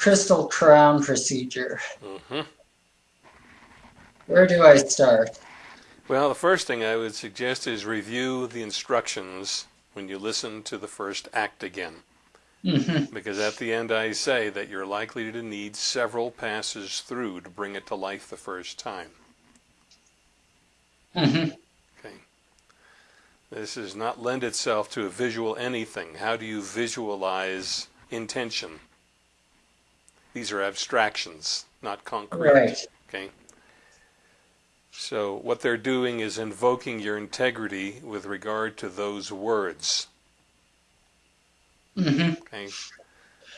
crystal crown procedure. hmm Where do I start? Well, the first thing I would suggest is review the instructions when you listen to the first act again. hmm Because at the end I say that you're likely to need several passes through to bring it to life the first time. hmm Okay. This does not lend itself to a visual anything. How do you visualize intention? These are abstractions, not concrete. Right. Okay. So what they're doing is invoking your integrity with regard to those words. hmm Okay.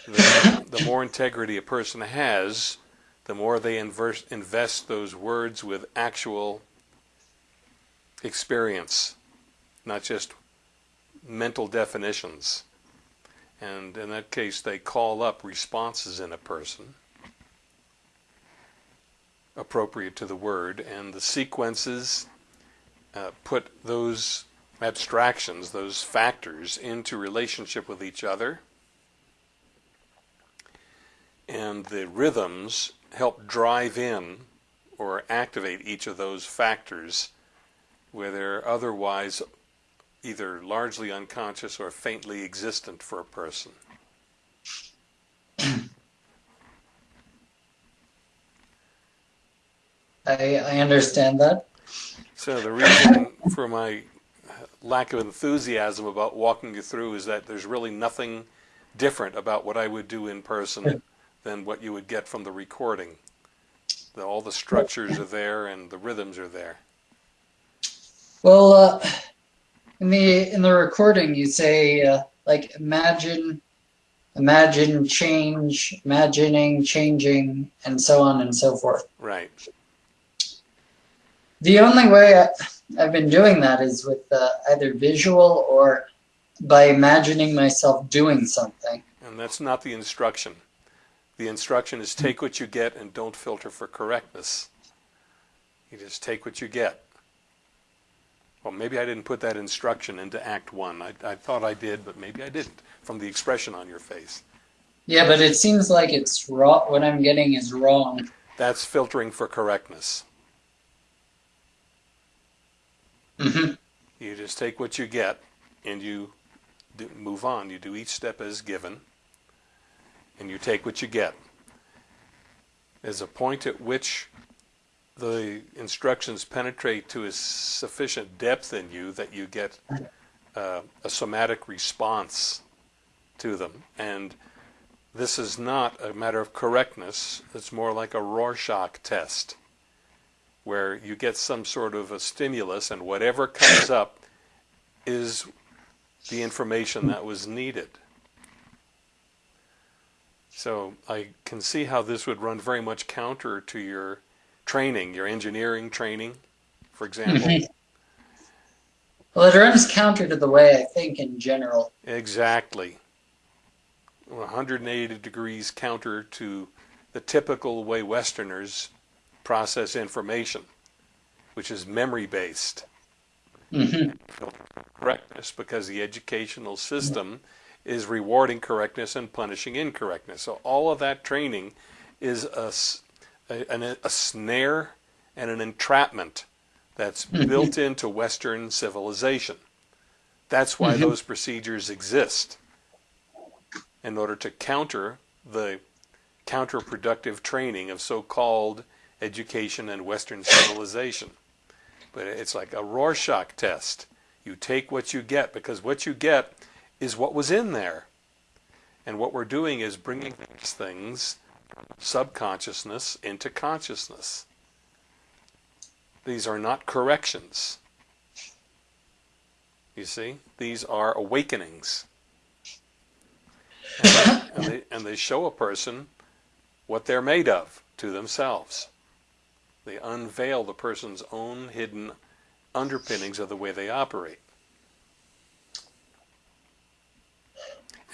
The, the more integrity a person has, the more they inverse, invest those words with actual experience, not just mental definitions. And in that case, they call up responses in a person appropriate to the word, and the sequences uh, put those abstractions, those factors, into relationship with each other. And the rhythms help drive in or activate each of those factors where they're otherwise either largely unconscious or faintly existent for a person. I, I understand that. So the reason for my lack of enthusiasm about walking you through is that there's really nothing different about what I would do in person than what you would get from the recording. The, all the structures are there and the rhythms are there. Well, uh, in the in the recording, you say uh, like imagine, imagine change, imagining changing, and so on and so forth. Right. The only way I, I've been doing that is with uh, either visual or by imagining myself doing something. And that's not the instruction. The instruction is take what you get and don't filter for correctness. You just take what you get. Well, maybe I didn't put that instruction into Act 1. I, I thought I did, but maybe I didn't, from the expression on your face. Yeah, but it seems like it's wrong. What I'm getting is wrong. That's filtering for correctness. hmm You just take what you get and you do, move on. You do each step as given and you take what you get. There's a point at which the instructions penetrate to a sufficient depth in you that you get uh, a somatic response to them. And this is not a matter of correctness, it's more like a Rorschach test where you get some sort of a stimulus and whatever comes up is the information that was needed. So I can see how this would run very much counter to your training, your engineering training, for example. Mhm. Well, it runs counter to the way I think in general. Exactly. 180 degrees counter to the typical way Westerners process information, which is memory based. hmm Correctness, because the educational system is rewarding correctness and punishing incorrectness. So all of that training is a, a- an- a snare and an entrapment that's Mhm. built into Western civilization. That's why Mhm. those procedures exist in order to counter the counterproductive training of so-called education and Western civilization. But it's like a Rorschach test. You take what you get because what you get is what was in there. And what we're doing is bringing these things, subconsciousness, into consciousness. These are not corrections. You see? These are awakenings. And, and they, and they show a person what they're made of to themselves. They unveil the person's own hidden underpinnings of the way they operate.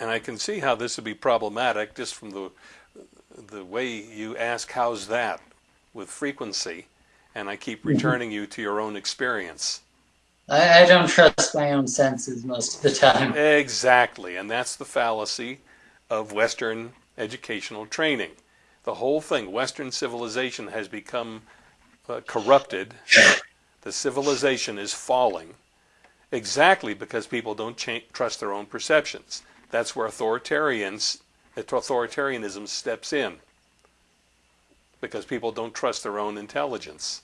And I can see how this would be problematic just from the the way you ask how's that with frequency and I keep returning you to your own experience. I, I don't trust my own senses most of the time. Exactly, and that's the fallacy of Western educational training. The whole thing, Western civilization has become uh, corrupted. The civilization is falling exactly because people don't trust their own perceptions. That's where authoritarians, authoritarianism steps in because people don't trust their own intelligence.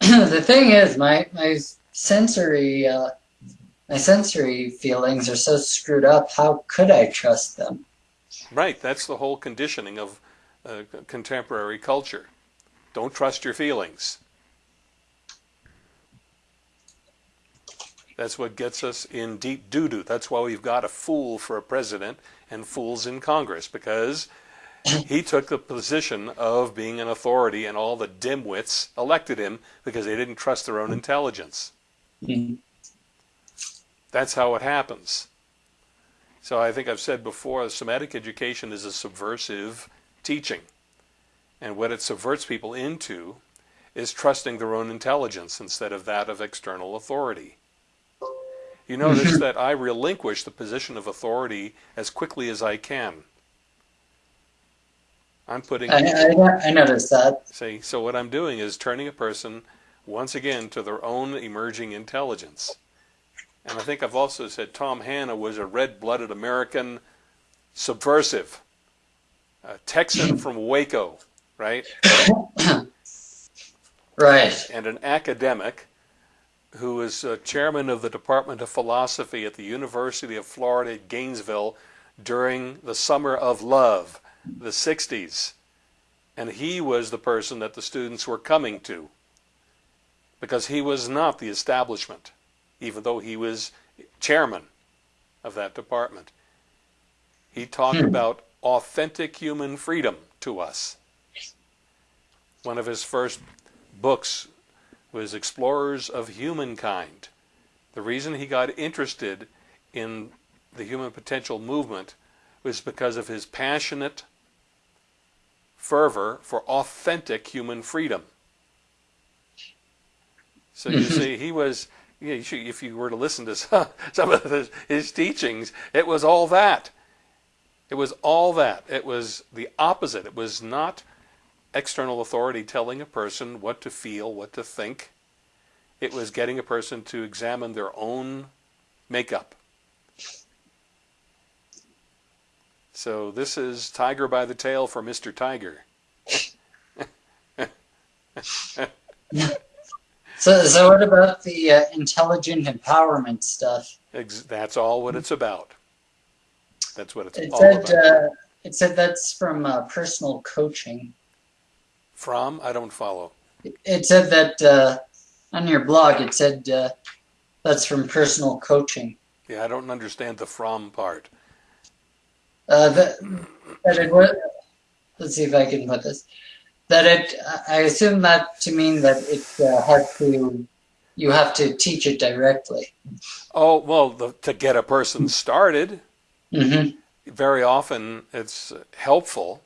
the thing is, my my sensory uh, my sensory feelings are so screwed up. How could I trust them? Right. That's the whole conditioning of uh, contemporary culture. Don't trust your feelings. That's what gets us in deep doo doo. That's why we've got a fool for a president and fools in Congress because he took the position of being an authority and all the dimwits elected him because they didn't trust their own intelligence. Mm-hmm. That's how it happens. So I think I've said before, somatic education is a subversive teaching. And what it subverts people into is trusting their own intelligence instead of that of external authority. You notice mm-hmm. that I relinquish the position of authority as quickly as I can. I'm putting. I, I, I noticed that. See, so what I'm doing is turning a person once again to their own emerging intelligence. And I think I've also said Tom Hanna was a red blooded American subversive, a Texan from Waco, right? right. And an academic who was uh, chairman of the Department of Philosophy at the University of Florida at Gainesville during the Summer of Love, the 60s. And he was the person that the students were coming to because he was not the establishment, even though he was chairman of that department. He talked hmm. about authentic human freedom to us. One of his first books was Explorers of Humankind. The reason he got interested in the human potential movement was because of his passionate fervor for authentic human freedom. So you mm-hmm. see, he was, you know, if you were to listen to some, of his, his teachings, it was all that. It was all that. It was the opposite. It was not external authority telling a person what to feel, what to think. It was getting a person to examine their own makeup. So this is Tiger by the Tail for Mr. Tiger. so, so what about the uh, intelligent empowerment stuff? That's all what it's about. That's what it's it all said, about. Uh, it said that's from uh, personal coaching. From? I don't follow. It said that uh, on your blog. It said uh, that's from personal coaching. Yeah, I don't understand the from part. Uh, that, that it was, let's see if I can put this. That it, I assume that to mean that it uh, has to, you have to teach it directly. Oh well, the, to get a person started. Mm-hmm. Very often, it's helpful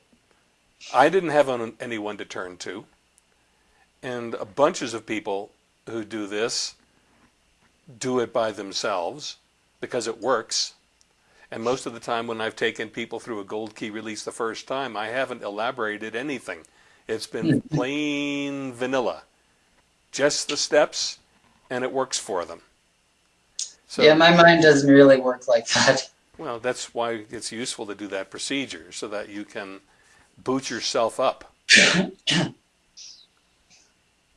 I didn't have anyone to turn to, and a bunches of people who do this do it by themselves because it works. And most of the time, when I've taken people through a gold key release the first time, I haven't elaborated anything. It's been hmm. plain vanilla, just the steps, and it works for them. So, yeah, my mind doesn't really work like that. Well, that's why it's useful to do that procedure so that you can boot yourself up.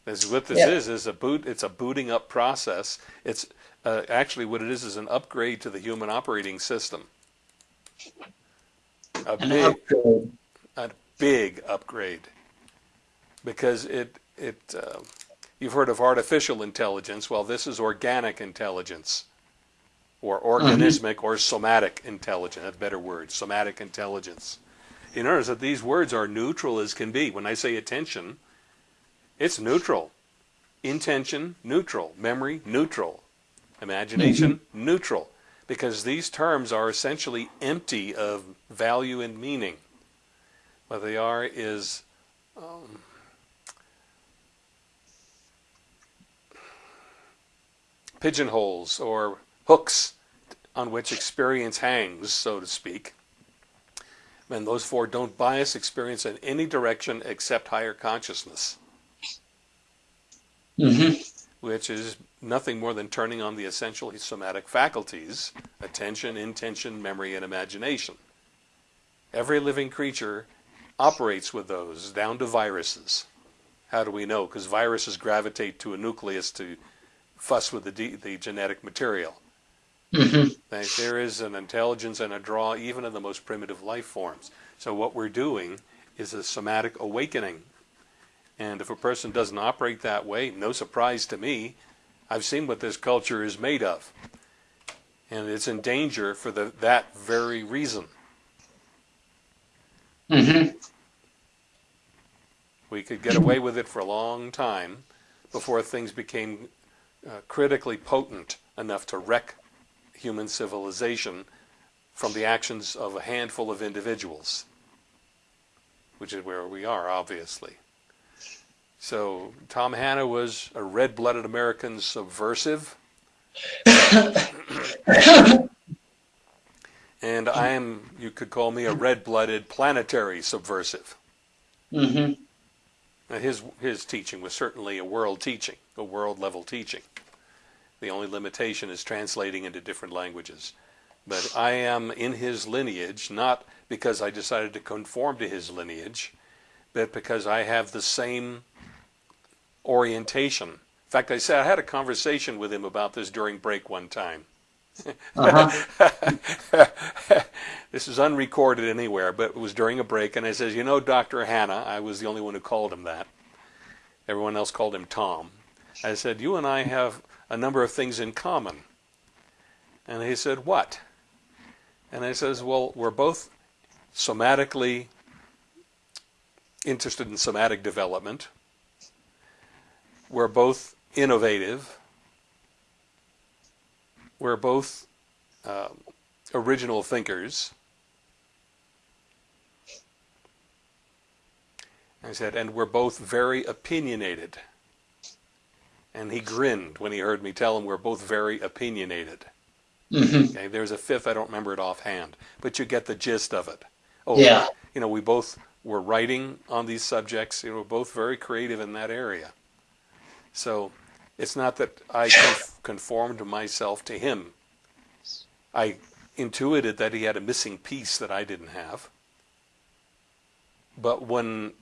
This what this yeah. is is a boot. It's a booting up process. It's uh, actually what it is is an upgrade to the human operating system. A an big, upgrade. a big upgrade, because it it. Uh, you've heard of artificial intelligence. Well, this is organic intelligence, or organismic mm-hmm. or somatic intelligence. A better word. Somatic intelligence. You notice that these words are neutral as can be. When I say attention, it's neutral. Intention, neutral. Memory, neutral. Imagination, mm-hmm. neutral. Because these terms are essentially empty of value and meaning. What they are is um, pigeonholes or hooks on which experience hangs, so to speak. And those four don't bias experience in any direction except higher consciousness, Mm-hmm. which is nothing more than turning on the essential somatic faculties attention, intention, memory, and imagination. Every living creature operates with those, down to viruses. How do we know? Because viruses gravitate to a nucleus to fuss with the, the genetic material. Mm-hmm. That There is an intelligence and a draw even in the most primitive life forms. So what we're doing is a somatic awakening. And if a person doesn't operate that way, no surprise to me, I've seen what this culture is made of. And it's in danger for the, that very reason. Mm-hmm. We could get away with it for a long time before things became uh, critically potent enough to wreck human civilization from the actions of a handful of individuals, which is where we are, obviously. So Tom Hanna was a red-blooded American subversive, and I am, you could call me a red-blooded planetary subversive. Mm-hmm. Now, his his teaching was certainly a world teaching, a world level teaching. The only limitation is translating into different languages. But I am in his lineage, not because I decided to conform to his lineage, but because I have the same orientation. In fact, I said I had a conversation with him about this during break one time. Uh-huh. this is unrecorded anywhere, but it was during a break, and I says, "You know, Doctor Hanna, I was the only one who called him that. Everyone else called him Tom. I said, "You and I have a number of things in common." And he said, "What?" And I says, "Well, we're both somatically interested in somatic development. We're both innovative." we're both uh, original thinkers. I said, and we're both very opinionated. And he grinned when he heard me tell him we're both very opinionated. Mm-hmm. Okay, there's a fifth, I don't remember it offhand, but you get the gist of it. Oh, Yeah. You know, we both were writing on these subjects. You know, we're both very creative in that area. So it's not that I conformed myself to him. I intuited that he had a missing piece that I didn't have. But when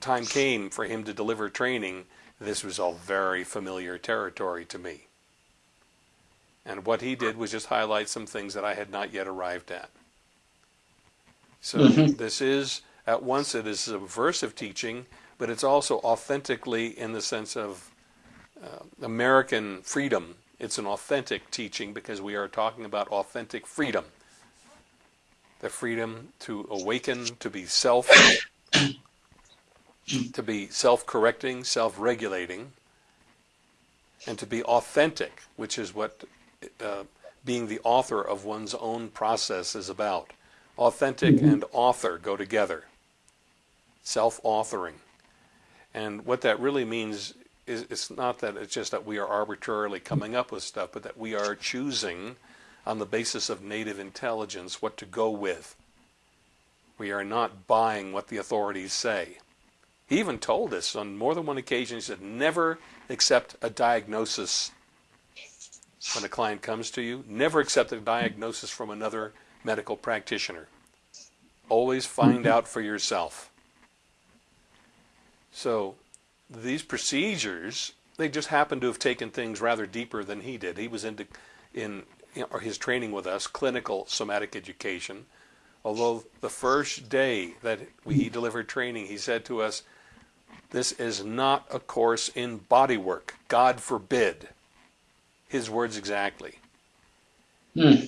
time came for him to deliver training, this was all very familiar territory to me. And what he did was just highlight some things that I had not yet arrived at. So Mhm. this is, at once, it is subversive teaching, but it's also authentically in the sense of uh, American freedom. It's an authentic teaching because we are talking about authentic freedom. The freedom to awaken, to be self, to be self-correcting, self-regulating, and to be authentic, which is what uh, being the author of one's own process is about. Authentic and author go together. Self-authoring. And what that really means is it's not that it's just that we are arbitrarily coming up with stuff, but that we are choosing on the basis of native intelligence what to go with. We are not buying what the authorities say. He even told us on more than one occasion, he said, never accept a diagnosis when a client comes to you. Never accept a diagnosis from another medical practitioner. Always find mm-hmm. out for yourself. So these procedures, they just happen to have taken things rather deeper than he did. He was into in know, his training with us, clinical somatic education. Although the first day that we, he mm-hmm. delivered training, he said to us, "This is not a course in body work. God forbid." His words exactly. Hmm.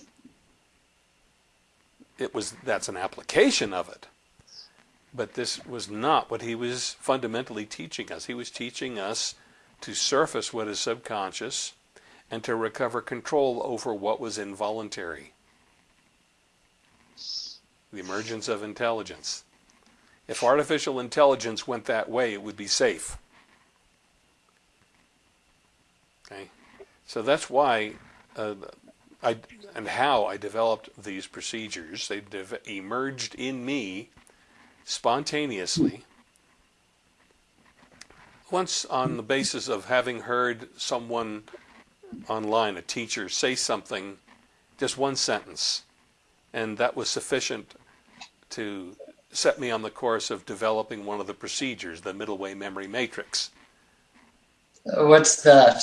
It was that's an application of it. But this was not what he was fundamentally teaching us. He was teaching us to surface what is subconscious and to recover control over what was involuntary. The emergence of intelligence. If artificial intelligence went that way, it would be safe. Okay? So that's why uh, I, and how I developed these procedures. They emerged in me spontaneously. Once on the basis of having heard someone online, a teacher, say something, just one sentence, and that was sufficient to set me on the course of developing one of the procedures, the middle way memory matrix. What's that?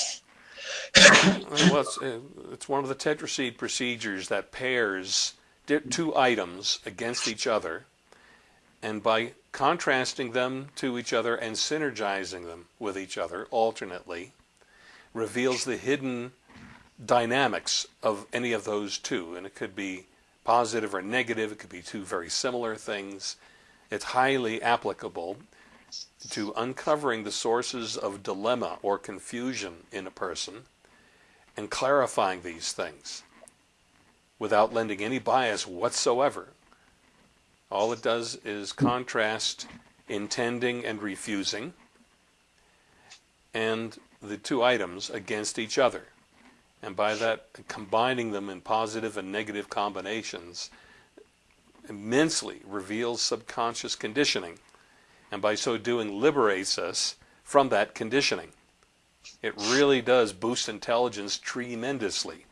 well, it's, uh, it's, one of the tetraseed procedures that pairs two items against each other, and by contrasting them to each other and synergizing them with each other alternately, reveals the hidden dynamics of any of those two. And it could be positive or negative, it could be two very similar things. It's highly applicable to uncovering the sources of dilemma or confusion in a person and clarifying these things without lending any bias whatsoever. All it does is contrast intending and refusing and the two items against each other. And by that, combining them in positive and negative combinations immensely reveals subconscious conditioning. And by so doing, liberates us from that conditioning. It really does boost intelligence tremendously.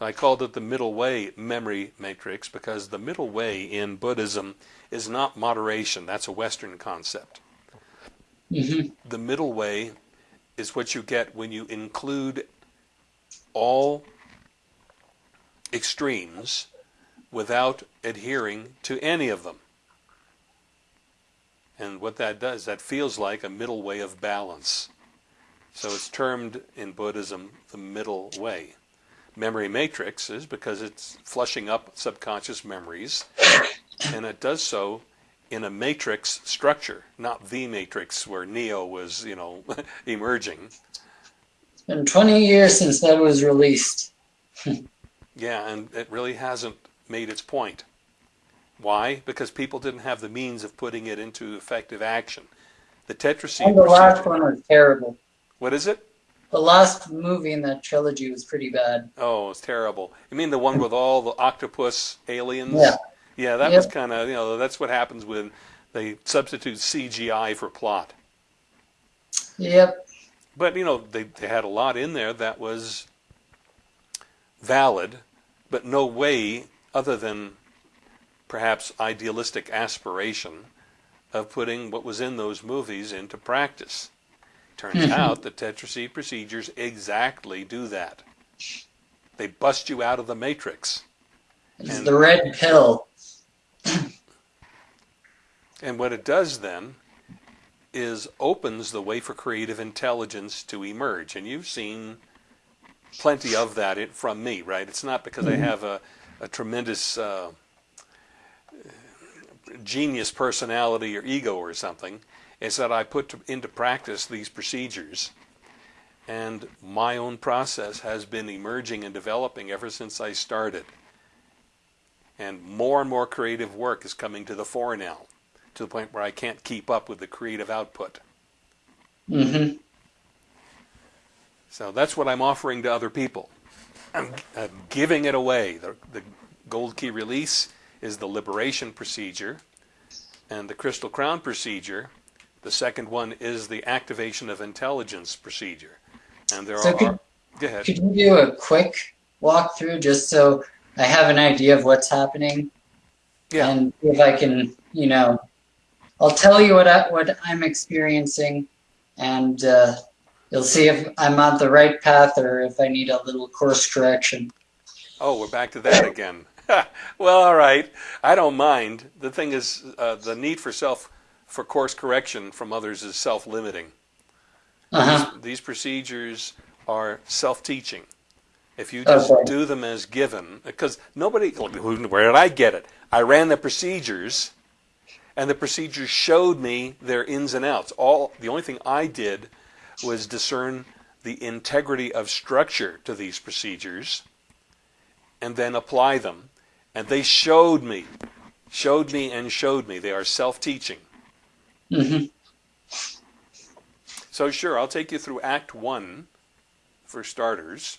I called it the middle way memory matrix because the middle way in Buddhism is not moderation. That's a Western concept. Mm-hmm. The middle way is what you get when you include all extremes without adhering to any of them. And what that does, that feels like a middle way of balance. So it's termed in Buddhism the middle way. Memory matrix is because it's flushing up subconscious memories, and it does so in a matrix structure, not the matrix where Neo was, you know, emerging. Been 20 years since that was released. yeah, and it really hasn't made its point. Why? Because people didn't have the means of putting it into effective action. The tetraseed. And the last one was terrible. What is it? The last movie in that trilogy was pretty bad. Oh, it's terrible. You mean the one with all the octopus aliens? Yeah. Yeah, that yep. was kind of, you know, that's what happens when they substitute CGI for plot. Yep. But, you know, they, they had a lot in there that was valid, but no way other than perhaps idealistic aspiration of putting what was in those movies into practice. Turns mm-hmm. out the tetraseed procedures exactly do that. They bust you out of the matrix. It's and, the red pill. and what it does then is opens the way for creative intelligence to emerge. And you've seen plenty of that from me, right? It's not because mm-hmm. I have a, a tremendous uh, genius personality or ego or something is that I put to, into practice these procedures. And my own process has been emerging and developing ever since I started. And more and more creative work is coming to the fore now, to the point where I can't keep up with the creative output. Mm-hmm. So that's what I'm offering to other people. I'm, I'm giving it away. The, the gold key release is the liberation procedure, and the crystal crown procedure the second one is the activation of intelligence procedure. And there so are. Could, go ahead. Could you do a quick walkthrough just so I have an idea of what's happening? Yeah. And if I can, you know, I'll tell you what I, what I'm experiencing, and uh, you'll see if I'm on the right path or if I need a little course correction. Oh, we're back to that again. well, all right. I don't mind. The thing is, uh, the need for self for course correction from others is self-limiting. Uh-huh. These, these, procedures are self-teaching. If you just okay. do them as given, because nobody, where did I get it? I ran the procedures, and the procedures showed me their ins and outs. All the only thing I did was discern the integrity of structure to these procedures, and then apply them. And they showed me, showed me, and showed me. They are self-teaching. Mm-hmm. So, sure, I'll take you through Act One for starters.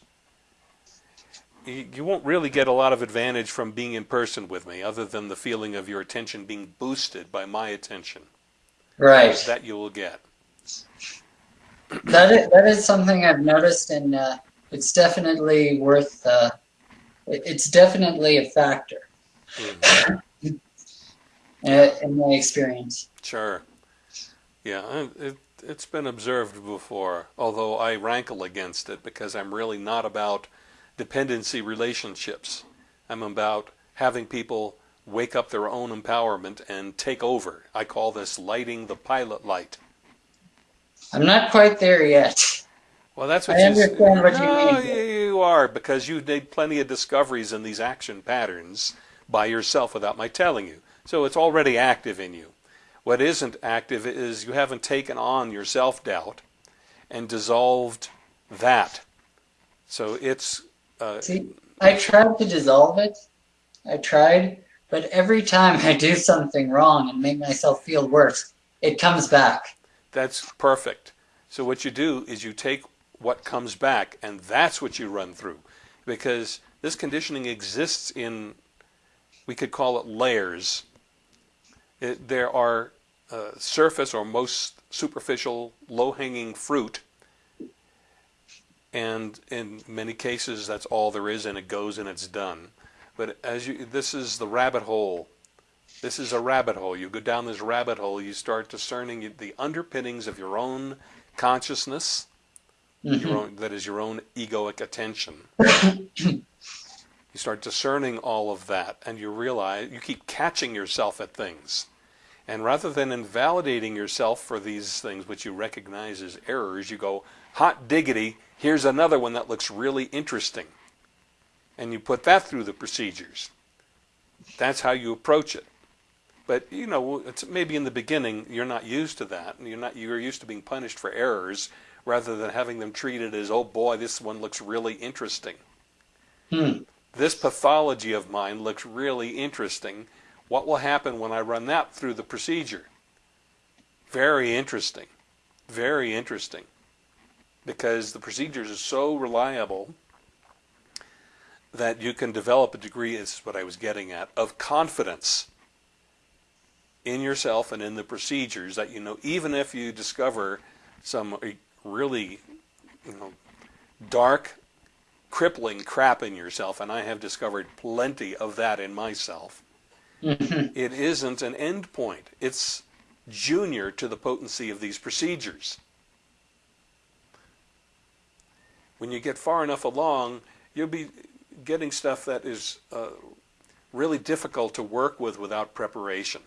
You, won't really get a lot of advantage from being in person with me, other than the feeling of your attention being boosted by my attention. Right. That you will get. That is, that is something I've noticed, and uh, it's definitely worth. Uh, it's definitely a factor Mhm. uh, in my experience. Sure. Yeah, it, it's been observed before, although I rankle against it because I'm really not about dependency relationships. I'm about having people wake up their own empowerment and take over. I call this lighting the pilot light. I'm not quite there yet. Well, that's what I you understand what you no, mean. you, you are because you made plenty of discoveries in these action patterns by yourself without my telling you. So it's already active in you. What isn't active is you haven't taken on your self doubt and dissolved that. So it's uh, See, I tried to dissolve it. I tried, but every time I do something wrong and make myself feel worse, it comes back. That's perfect. So what you do is you take what comes back and that's what you run through. Because this conditioning exists in, we could call it layers. It, there are uh, surface or most superficial low-hanging fruit and in many cases that's all there is and it goes and it's done. But as you, this is the rabbit hole this is a rabbit hole. You go down this rabbit hole, you start discerning the underpinnings of your own consciousness, Mhm. your own, that is your own egoic attention. you start discerning all of that, and you realize you keep catching yourself at things. And rather than invalidating yourself for these things which you recognize as errors, you go, hot diggity, here's another one that looks really interesting. And you put that through the procedures. That's how you approach it. But you know, it's maybe in the beginning you're not used to that, and you're not you're used to being punished for errors rather than having them treated as, oh boy, this one looks really interesting. Hmm. This pathology of mine looks really interesting. What will happen when I run that through the procedure? Very interesting. Very interesting. Because the procedures are so reliable that you can develop a degree, this is what I was getting at, of confidence in yourself and in the procedures that you know, even if you discover some really, you know, dark, crippling crap in yourself, and I have discovered plenty of that in myself, Mhm. it isn't an end point. It's junior to the potency of these procedures. When you get far enough along, you'll be getting stuff that is uh, really difficult to work with without preparation,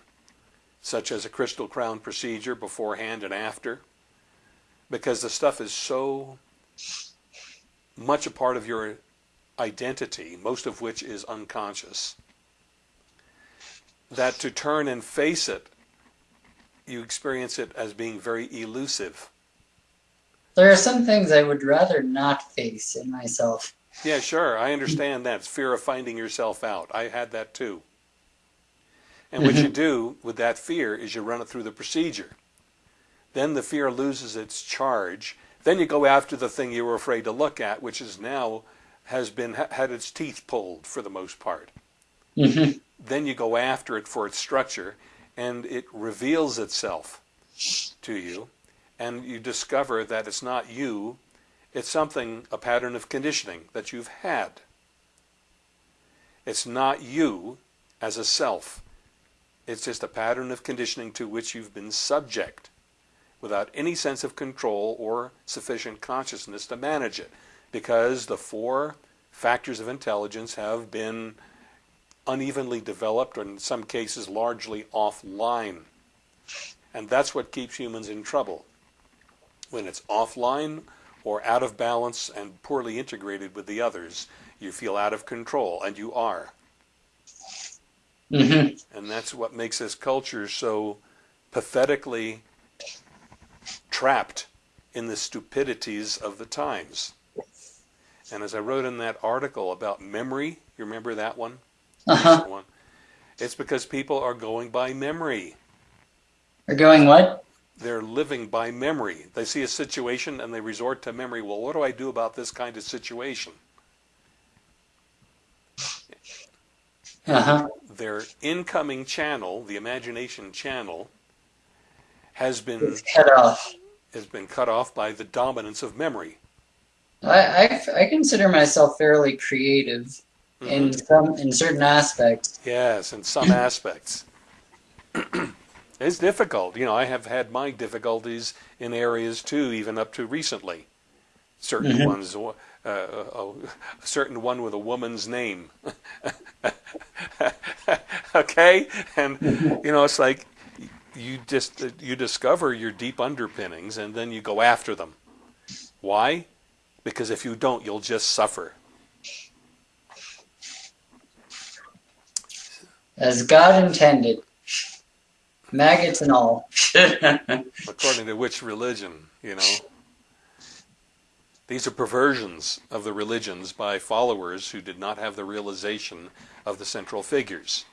such as a crystal crown procedure beforehand and after, because the stuff is so much a part of your identity, most of which is unconscious, that to turn and face it, you experience it as being very elusive. There are some things I would rather not face in myself. Yeah, sure. I understand that. It's fear of finding yourself out. I had that too. And what you do with that fear is you run it through the procedure. Then the fear loses its charge. Then you go after the thing you were afraid to look at, which is now has been had its teeth pulled for the most part. Mhm. Then you go after it for its structure, and it reveals itself to you, and you discover that it's not you, it's something, a pattern of conditioning that you've had. It's not you as a self. It's just a pattern of conditioning to which you've been subject without any sense of control or sufficient consciousness to manage it because the four factors of intelligence have been unevenly developed or in some cases largely offline. And that's what keeps humans in trouble. When it's offline or out of balance and poorly integrated with the others, you feel out of control, and you are. Mhm. And that's what makes this culture so pathetically trapped in the stupidities of the times. And as I wrote in that article about memory, you remember that one? Uh-huh. One? It's because people are going by memory. Are going what? They're living by memory. They see a situation and they resort to memory. Well, what do I do about this kind of situation? Uh-huh. Their incoming channel, the imagination channel, has been It's cut off. has been cut off by the dominance of memory. I, I, I consider myself fairly creative in some in certain aspects. Yes, in some aspects. it's difficult. You know, I have had my difficulties in areas too, even up to recently. Certain mm-hmm. ones, uh, a, a certain one with a woman's name. okay, and mm-hmm. you know, it's like you just you discover your deep underpinnings, and then you go after them. Why? Because if you don't, you'll just suffer. As God intended. Maggots and all. according to which religion, you know. These are perversions of the religions by followers who did not have the realization of the central figures.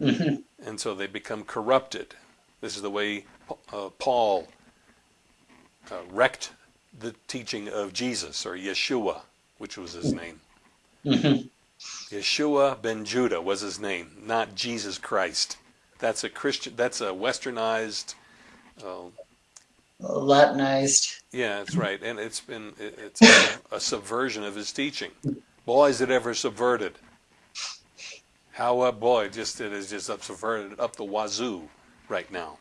Mhm. And so they become corrupted. This is the way uh, Paul uh, wrecked the teaching of Jesus, or Yeshua, which was his name. Mhm. Yeshua ben Judah was his name, not Jesus Christ. That's a Christian. That's a westernized. Uh, Latinized. Yeah, that's right, and it's been it- it's a, a subversion of his teaching. Boy, is it ever subverted! How uh, boy, just it is just up subverted up the wazoo right now.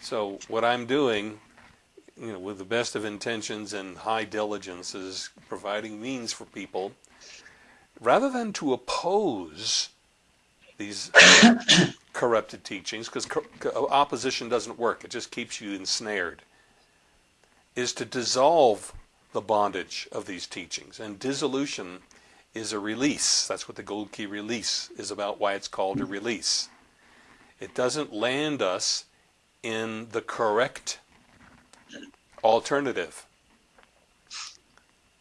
So what I'm doing, you know, with the best of intentions and high diligence, is providing means for people, rather than to oppose these corrupted teachings, because opposition doesn't work; it just keeps you ensnared is to dissolve the bondage of these teachings. And dissolution is a release. That's what the gold key release is about, why it's called a release. It doesn't land us in the correct alternative.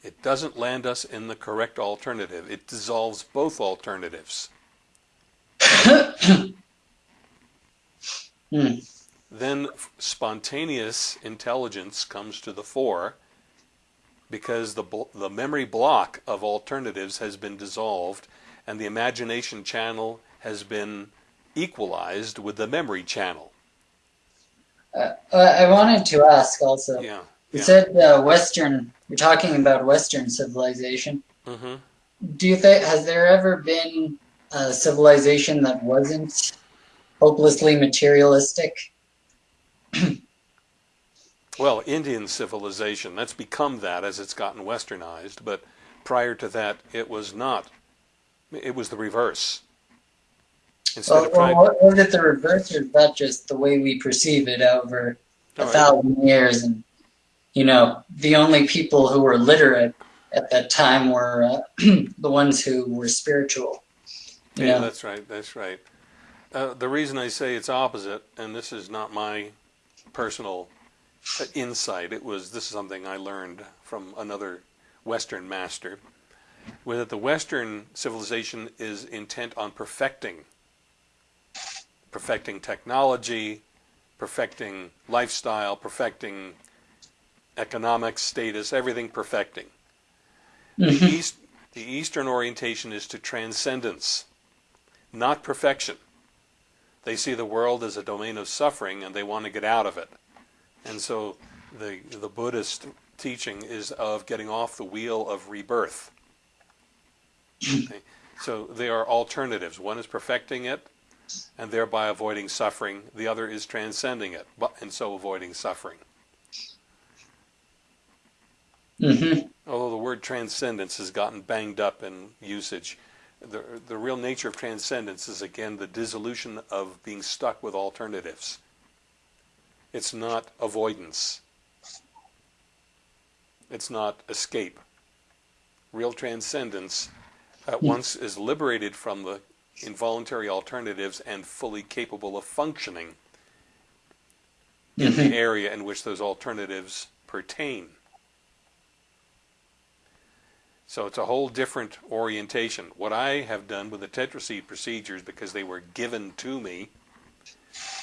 It doesn't land us in the correct alternative. It dissolves both alternatives. Hmm. then spontaneous intelligence comes to the fore because the the memory block of alternatives has been dissolved and the imagination channel has been equalized with the memory channel. Uh, I wanted to ask also. Yeah. You yeah. said uh, Western. You're talking about Western civilization. hmm Do you think has there ever been a civilization that wasn't hopelessly materialistic? Well, Indian civilization, that's become that as it's gotten westernized, but prior to that it was not. It was the reverse. Instead Well, of trying, well, was it the reverse, or is that just the way we perceive it over a right. thousand years? And you know, the only people who were literate at that time were uh, the ones who were spiritual. You Yeah, that's right. That's right. Uh, the reason I say it's opposite, and this is not my personal uh, insight, it was this is something I learned from another Western master, was that the Western civilization is intent on perfecting, perfecting technology, perfecting lifestyle, perfecting economic status, everything perfecting. The, Mhm. East, the Eastern orientation is to transcendence, not perfection. They see the world as a domain of suffering and they want to get out of it. And so the, the Buddhist teaching is of getting off the wheel of rebirth. Okay? So they are alternatives. One is perfecting it and thereby avoiding suffering, the other is transcending it but, and so avoiding suffering. Mhm. Although the word transcendence has gotten banged up in usage, the, the real nature of transcendence is again the dissolution of being stuck with alternatives. It's not avoidance. It's not escape. Real transcendence at once is liberated from the involuntary alternatives and fully capable of functioning in Mhm. the area in which those alternatives pertain. So it's a whole different orientation. What I have done with the tetraseed procedures, because they were given to me,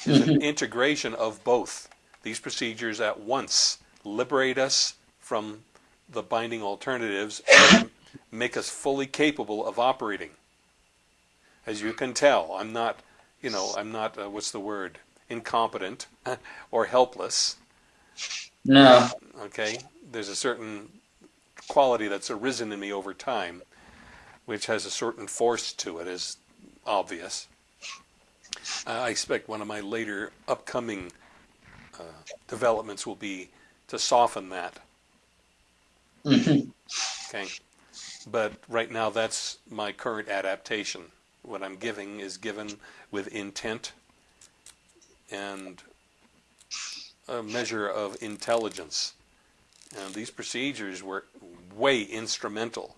is an integration of both. These procedures at once liberate us from the binding alternatives and make us fully capable of operating. As you can tell, I'm not, you know, I'm not, uh, what's the word, incompetent or helpless. No. Okay? There's a certain quality that's arisen in me over time, which has a certain force to it, is obvious. Uh, I expect one of my later upcoming uh, developments will be to soften that. hmm Okay? But right now, that's my current adaptation. What I'm giving is given with intent and a measure of intelligence. And these procedures were way instrumental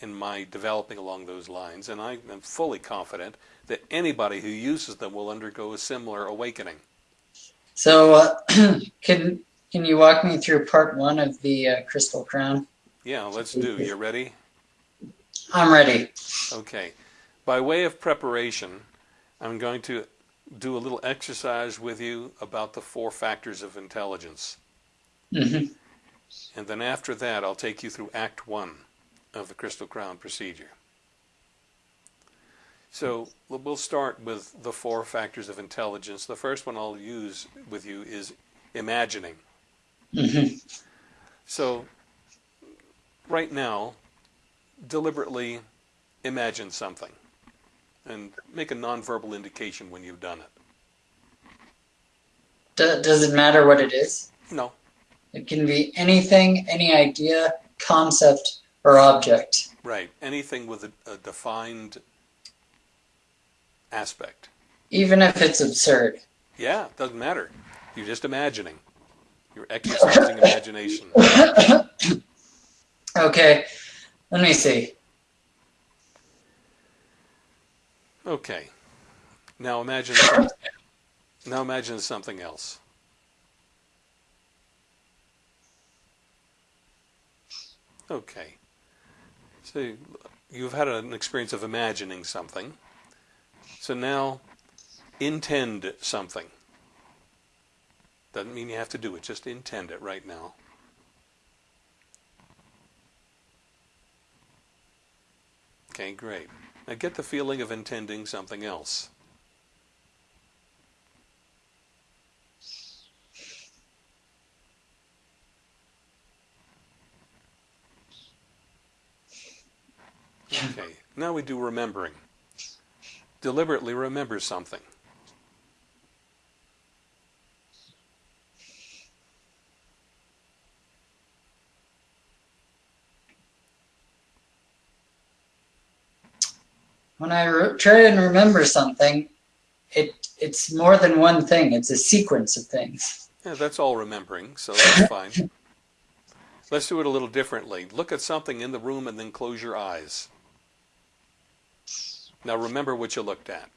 in my developing along those lines, and I am fully confident that anybody who uses them will undergo a similar awakening. So, uh, can can you walk me through part one of the uh, Crystal Crown? Yeah, let's do. You ready? I'm ready. Okay. By way of preparation, I'm going to do a little exercise with you about the four factors of intelligence. hmm And then after that, I'll take you through Act 1 of the Crystal Crown procedure. So we'll start with the four factors of intelligence. The first one I'll use with you is imagining. hmm So right now, deliberately imagine something and make a nonverbal indication when you've done it. Does it matter what it is? No, It can be anything, any idea, concept, or object. right. Anything with a, a defined aspect. Even if it's absurd. Yeah, it doesn't matter. You're just imagining. You're exercising imagination. Okay, let me see. Okay. Now imagine. Now imagine something else. Okay. So you've had an experience of imagining something. So now intend something. Doesn't mean you have to do it, just intend it right now. Okay, great. Now get the feeling of intending something else. Okay, now we do remembering. Deliberately remember something. When I try and remember something, it it's more than one thing. It's a sequence of things. Yeah, that's all remembering, so that's fine. Let's do it a little differently. Look at something in the room and then close your eyes. Now remember what you looked at.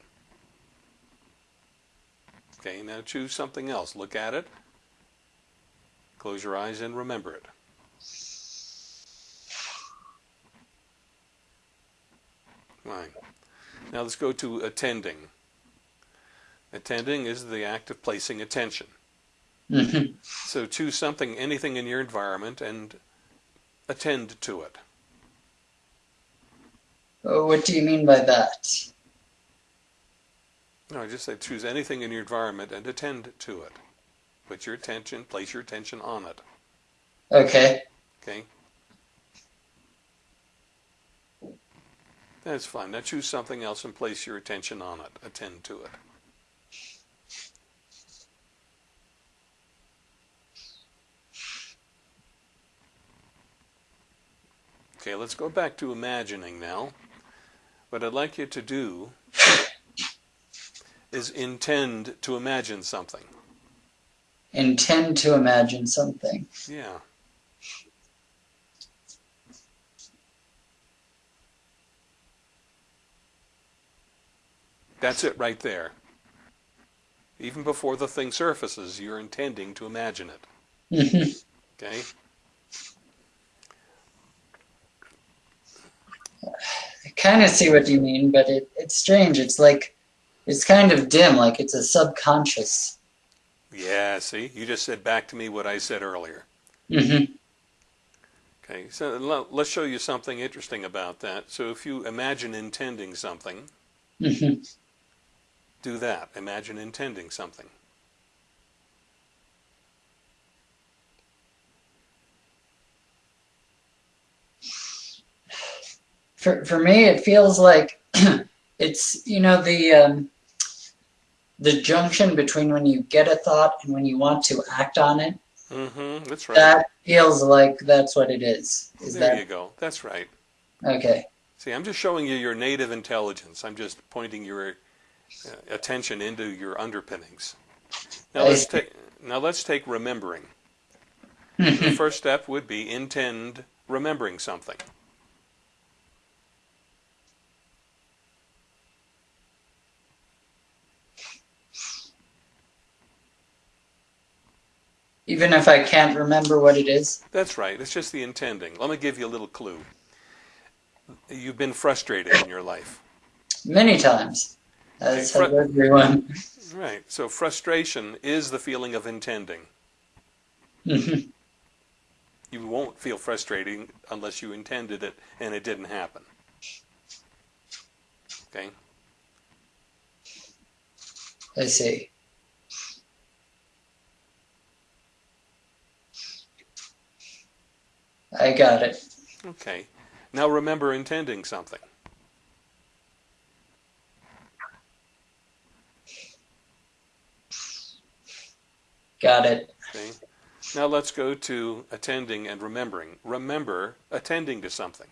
Okay, now choose something else. Look at it. Close your eyes and remember it. Fine. Now let's go to attending. Attending is the act of placing attention. hmm So choose something, anything in your environment, and attend to it. Oh, what do you mean by that? No, I just say choose anything in your environment and attend to it. Put your attention, place your attention on it. Okay. Okay? That's fine. Now choose something else and place your attention on it. Attend to it. Okay, let's go back to imagining now. What I'd like you to do is intend to imagine something. Intend to imagine something. Yeah. That's it right there. Even before the thing surfaces, you're intending to imagine it. hmm Okay? I kind of see what you mean, but it, it's strange. It's like it's kind of dim, like it's a subconscious. Yeah, see? You just said back to me what I said earlier. hmm Okay, so let's show you something interesting about that. So if you imagine intending something, hmm Do that. Imagine intending something. For for me, it feels like it's you know the um, the junction between when you get a thought and when you want to act on it. Mm-hmm. That's right. That feels like that's what it is. Is there that you go. That's right. okay? See, I'm just showing you your native intelligence. I'm just pointing your uh, attention into your underpinnings. Now let's take now let's take remembering. the first step would be intend remembering something. Even if I can't remember what it is. That's right. It's just the intending. Let me give you a little clue. You've been frustrated in your life. Many times, as Okay, has everyone. Right. So frustration is the feeling of intending. Mhm. You won't feel frustrating unless you intended it and it didn't happen. Okay? I see. I got it. Okay. Now remember intending something. Got it. Okay. Now let's go to attending and remembering. Remember attending to something.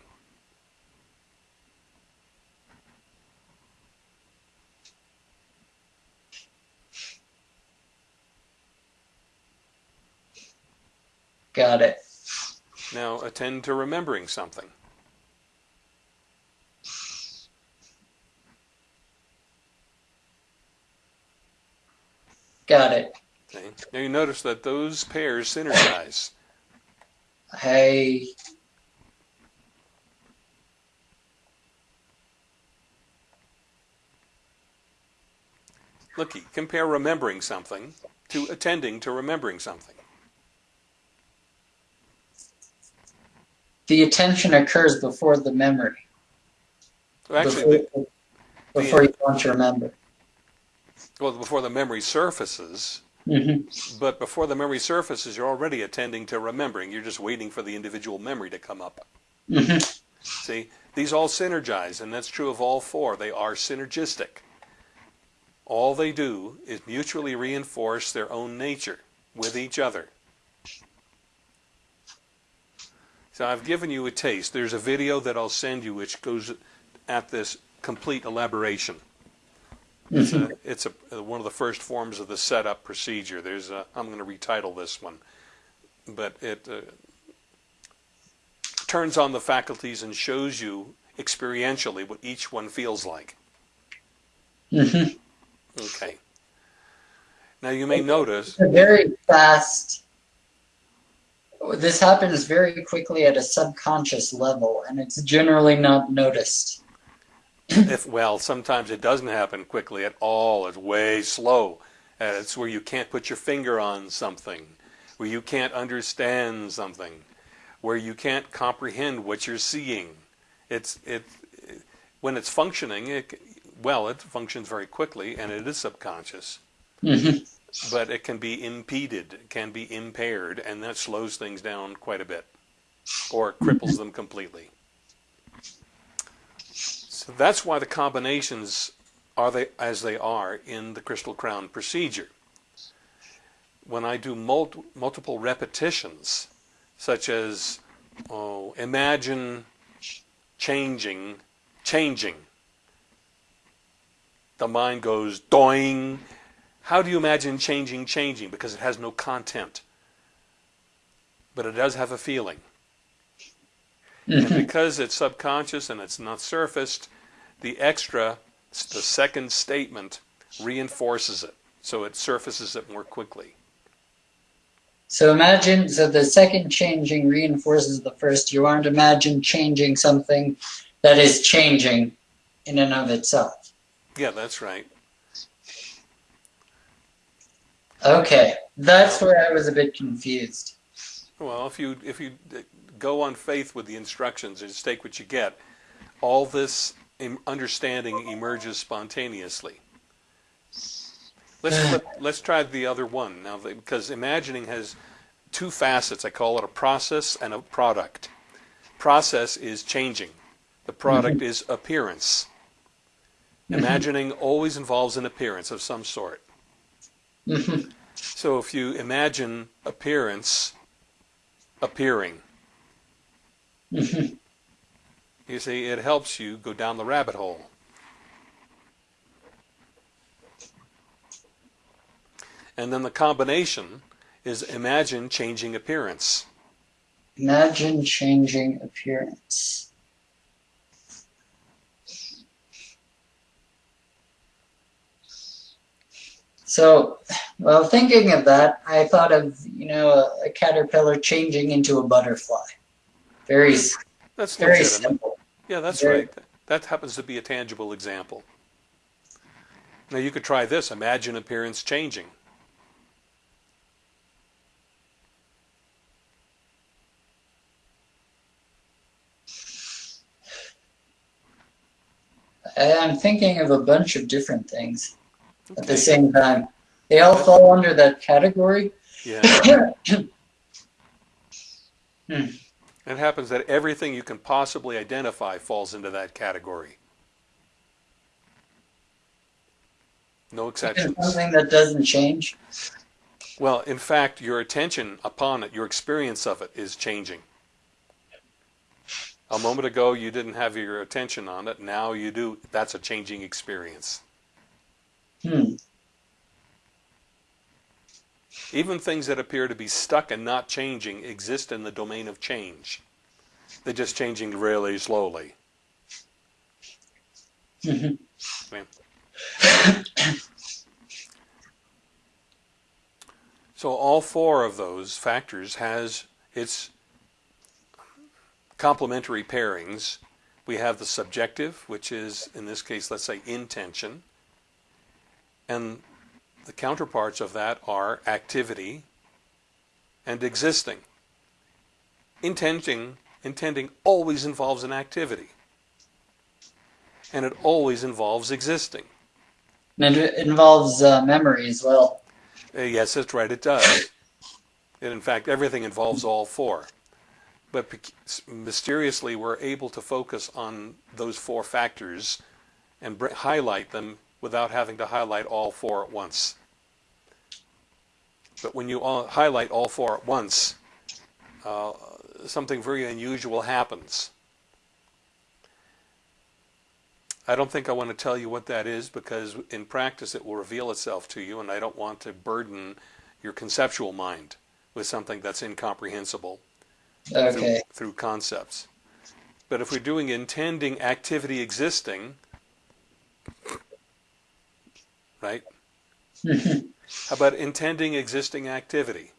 Got it. Now attend to remembering something. Got it. Okay. Now you notice that those pairs synergize. Hey. Looky, compare remembering something to attending to remembering something. The attention occurs before the memory. Well, actually, the, before, before you want to remember. well, before the memory surfaces, hmm but before the memory surfaces, you're already attending to remembering. You're just waiting for the individual memory to come up. hmm See, these all synergize, and that's true of all four. They are synergistic. All they do is mutually reinforce their own nature with each other. So I've given you a taste. There's a video that I'll send you which goes at this complete elaboration. It's, a, it's a, one of the first forms of the setup procedure. There's a, I'm going to retitle this one, but it uh, turns on the faculties and shows you experientially what each one feels like. hmm Okay. Now you may notice, a very fast. This happens very quickly at a subconscious level, and it's generally not noticed. if well, sometimes it doesn't happen quickly at all. It's way slow. Uh, it's where you can't put your finger on something, where you can't understand something, where you can't comprehend what you're seeing. It's it when it's functioning. It, well, it functions very quickly, and it is subconscious. hmm but it can be impeded, can be impaired, and that slows things down quite a bit or cripples them completely. So that's why the combinations are they as they are in the crystal crown procedure. When I do mul- multiple repetitions, such as oh, imagine changing, changing, the mind goes doing how do you imagine changing changing? Because it has no content. But it does have a feeling. And hmm because it's subconscious and it's not surfaced, the extra, the second statement, reinforces it. So it surfaces it more quickly. So imagine, so the second changing reinforces the first. You aren't imagine changing something that is changing in and of itself. Yeah, that's right. Okay, that's where I was a bit confused. Well, if you if you go on faith with the instructions and just take what you get, all this understanding emerges spontaneously. Let's hmm. flip, let's try the other one now because imagining has two facets. I call it a process and a product. Process is changing. The product mm-hmm. is appearance. Mm-hmm. Imagining always involves an appearance of some sort. Mhm. So if you imagine appearance appearing, Mhm. you see, it helps you go down the rabbit hole. And then the combination is imagine changing appearance. Imagine changing appearance. So, while thinking of that, I thought of you know a, a caterpillar changing into a butterfly. Very, That's very legitimate. simple. Yeah, that's Very- right. That happens to be a tangible example. Now you could try this. Imagine appearance changing. I'm thinking of a bunch of different things at the same time. They all fall under that category. Yeah. Hmm. It happens that everything you can possibly identify falls into that category. No exceptions. Something that doesn't change. Well, in fact, your attention upon it, your experience of it is changing. A moment ago, you didn't have your attention on it. Now you do. That's a changing experience. Hmm. Even things that appear to be stuck and not changing exist in the domain of change. They're just changing really slowly. Mhm. So all four of those factors has its complementary pairings. We have the subjective, which is in this case, let's say intention. And the counterparts of that are activity and existing. Intending, intending always involves an activity. And it always involves existing. And it involves uh, memory as well. Uh, yes, that's right, it does. And in fact, everything involves all four. But mysteriously, we're able to focus on those four factors and br- highlight them without having to highlight all four at once. But when you all highlight all four at once, uh, something very unusual happens. I don't think I want to tell you what that is because in practice it will reveal itself to you, and I don't want to burden your conceptual mind with something that's incomprehensible Okay. through, through concepts. But if we're doing intending activity existing, right? How about intending existing activity?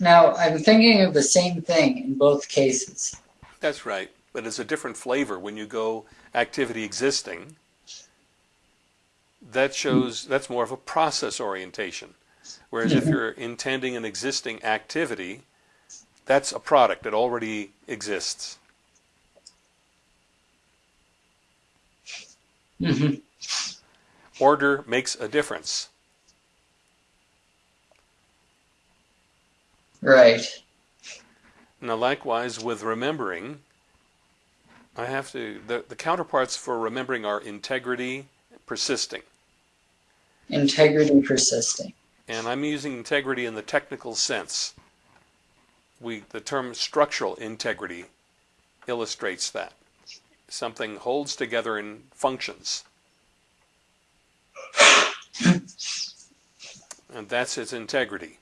Now, I'm thinking of the same thing in both cases. That's right. But it's a different flavor when you go activity existing. That shows that's more of a process orientation. Whereas if mm-hmm. you're intending an existing activity, that's a product that already exists. Mhm. Order makes a difference. Right. Now, likewise with remembering, I have to, the, the counterparts for remembering are integrity, persisting. Integrity persisting. And I'm using integrity in the technical sense. We, the term structural integrity illustrates that. Something holds together and functions. and that's its integrity.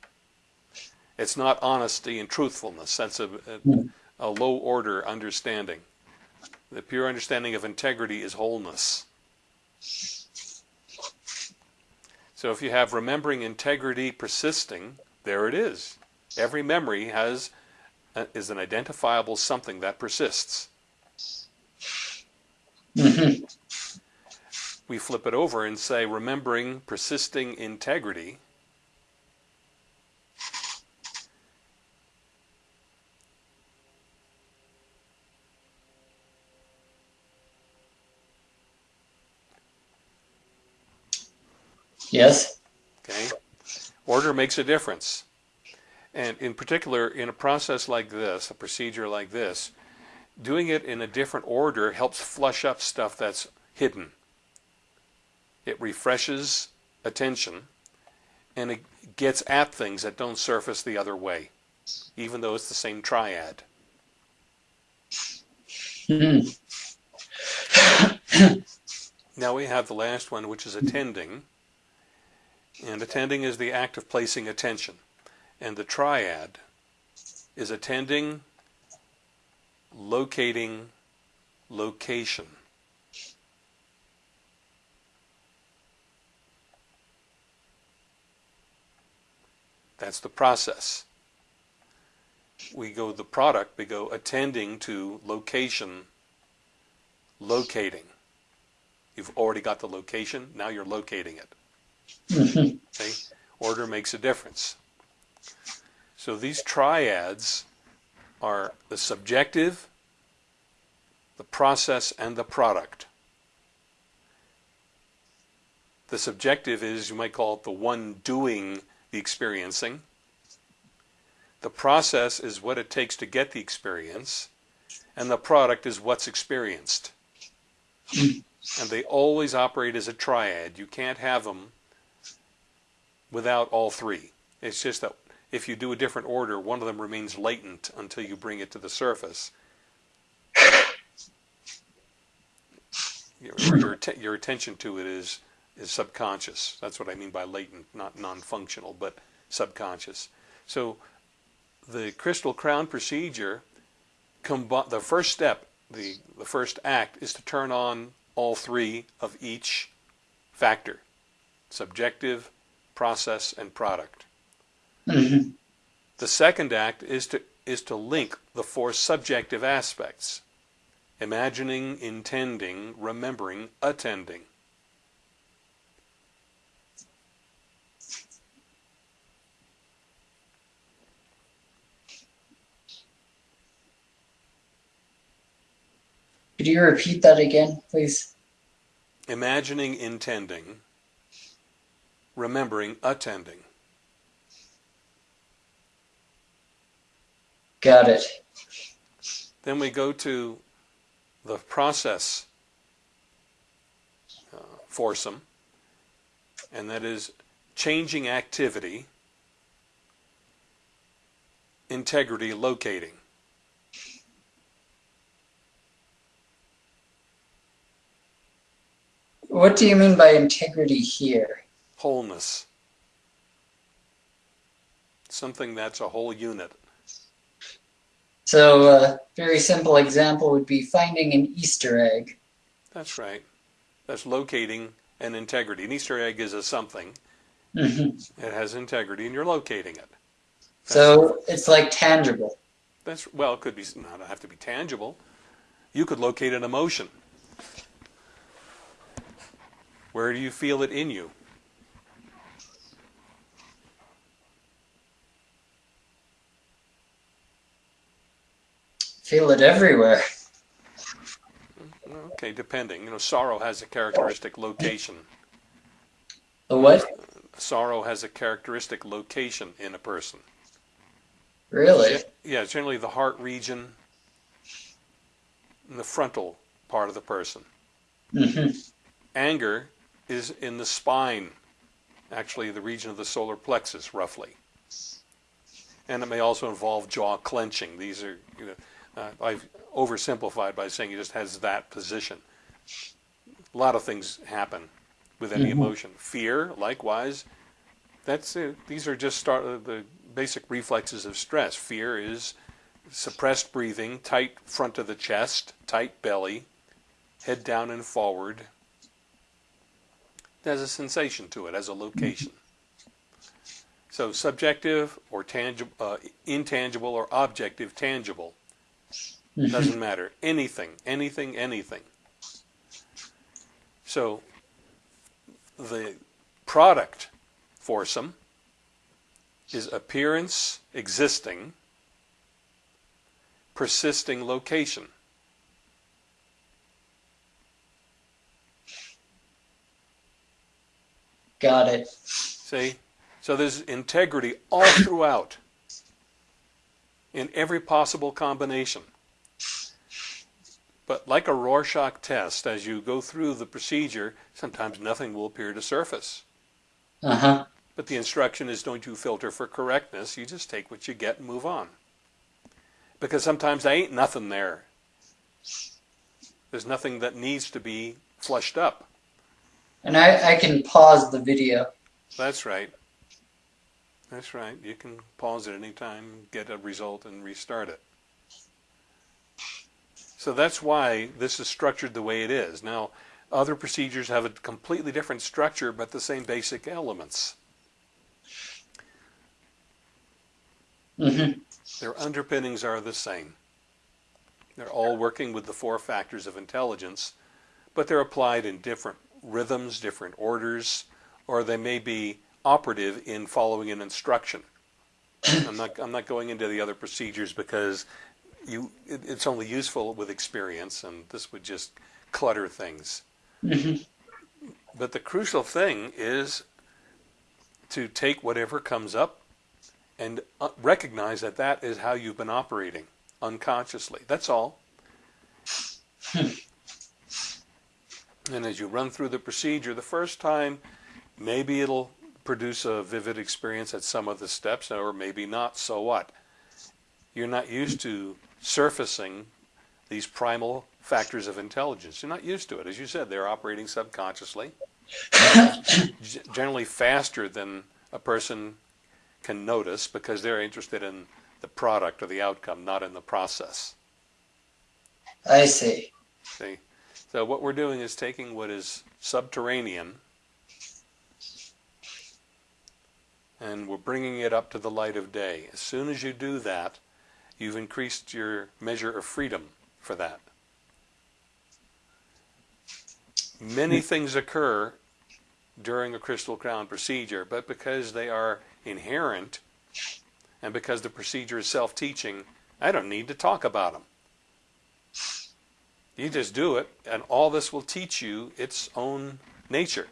It's not honesty and truthfulness. That's a, a, a low order understanding. The pure understanding of integrity is wholeness. So if you have remembering integrity persisting, there it is. Every memory has uh, is an identifiable something that persists. Mm-hmm. we flip it over and say remembering persisting integrity Yes. Okay. Order makes a difference. And in particular, in a process like this, a procedure like this, doing it in a different order helps flush up stuff that's hidden. It refreshes attention and it gets at things that don't surface the other way, even though it's the same triad. Mhm. Now we have the last one, which is attending. And attending is the act of placing attention. And the triad is attending, locating, location. That's the process. We go the product, we go attending to location, locating. You've already got the location, now you're locating it. Okay? Order makes a difference. So these triads are the subjective, the process, and the product. The subjective is, you might call it the one doing the experiencing. The process is what it takes to get the experience, and the product is what's experienced. and they always operate as a triad. You can't have them without all three. It's just that if you do a different order, one of them remains latent until you bring it to the surface. Your, your, your attention to it is is subconscious. That's what I mean by latent, not non-functional, but subconscious. So the crystal crown procedure, the first step, the, the first act, is to turn on all three of each factor subjective, process, and product. Mhm. The second act is to, is to link the four subjective aspects imagining, intending, remembering, attending. Could you repeat that again, please? Imagining, intending, remembering, attending. Got it. Then we go to the process uh, foursome, and that is changing activity, integrity, locating. What do you mean by integrity here? wholeness. Something that's a whole unit. So, a very simple example would be finding an Easter egg. That's right. That's locating an integrity. An Easter egg is a something. Mhm. It has integrity, and you're locating it. So, it's like tangible. That's well, it could be not have to be tangible. You could locate an emotion. Where do you feel it in you? Feel it everywhere. Okay, depending. You know, sorrow has a characteristic location. The what? Sorrow has a characteristic location in a person. Really? Yeah, generally the heart region, in the frontal part of the person. Mm -hmm. Anger is in the spine, actually the region of the solar plexus, roughly. And it may also involve jaw clenching. These are, you know, uh, I've oversimplified by saying it just has that position. A lot of things happen with any Mhm. emotion. Fear, likewise, that's uh, these are just start uh, the basic reflexes of stress. Fear is suppressed breathing, tight front of the chest, tight belly, head down and forward. It has a sensation to it, as a location. So subjective or tangible, uh, intangible or objective, tangible. Doesn't matter. Anything, anything, anything. So the product foursome is appearance, existing, persisting location. Got it. See? So there's integrity all throughout in every possible combination. But like a Rorschach test, as you go through the procedure, sometimes nothing will appear to surface. Uh huh. But the instruction is don't you filter for correctness, you just take what you get and move on. Because sometimes there ain't nothing there. There's nothing that needs to be flushed up. And I, I can pause the video. That's right. That's right. You can pause it anytime, get a result, and restart it. So that's why this is structured the way it is. Now, other procedures have a completely different structure, but the same basic elements. Mm-hmm. Their underpinnings are the same. They're all working with the four factors of intelligence, but they're applied in different rhythms, different orders, or they may be operative in following an instruction. I'm not, I'm not going into the other procedures because you, it, it's only useful with experience, and this would just clutter things. Mm-hmm. But the crucial thing is to take whatever comes up and uh, recognize that that is how you've been operating unconsciously. That's all. and as you run through the procedure, the first time, maybe it'll produce a vivid experience at some of the steps, or maybe not. So what? You're not used to surfacing these primal factors of intelligence. You're not used to it. As you said, they're operating subconsciously, generally faster than a person can notice because they're interested in the product or the outcome, not in the process. I see. See? So what we're doing is taking what is subterranean and we're bringing it up to the light of day. As soon as you do that, you've increased your measure of freedom for that. Many things occur during a crystal crown procedure, but because they are inherent and because the procedure is self-teaching, I don't need to talk about them. You just do it, and all this will teach you its own nature.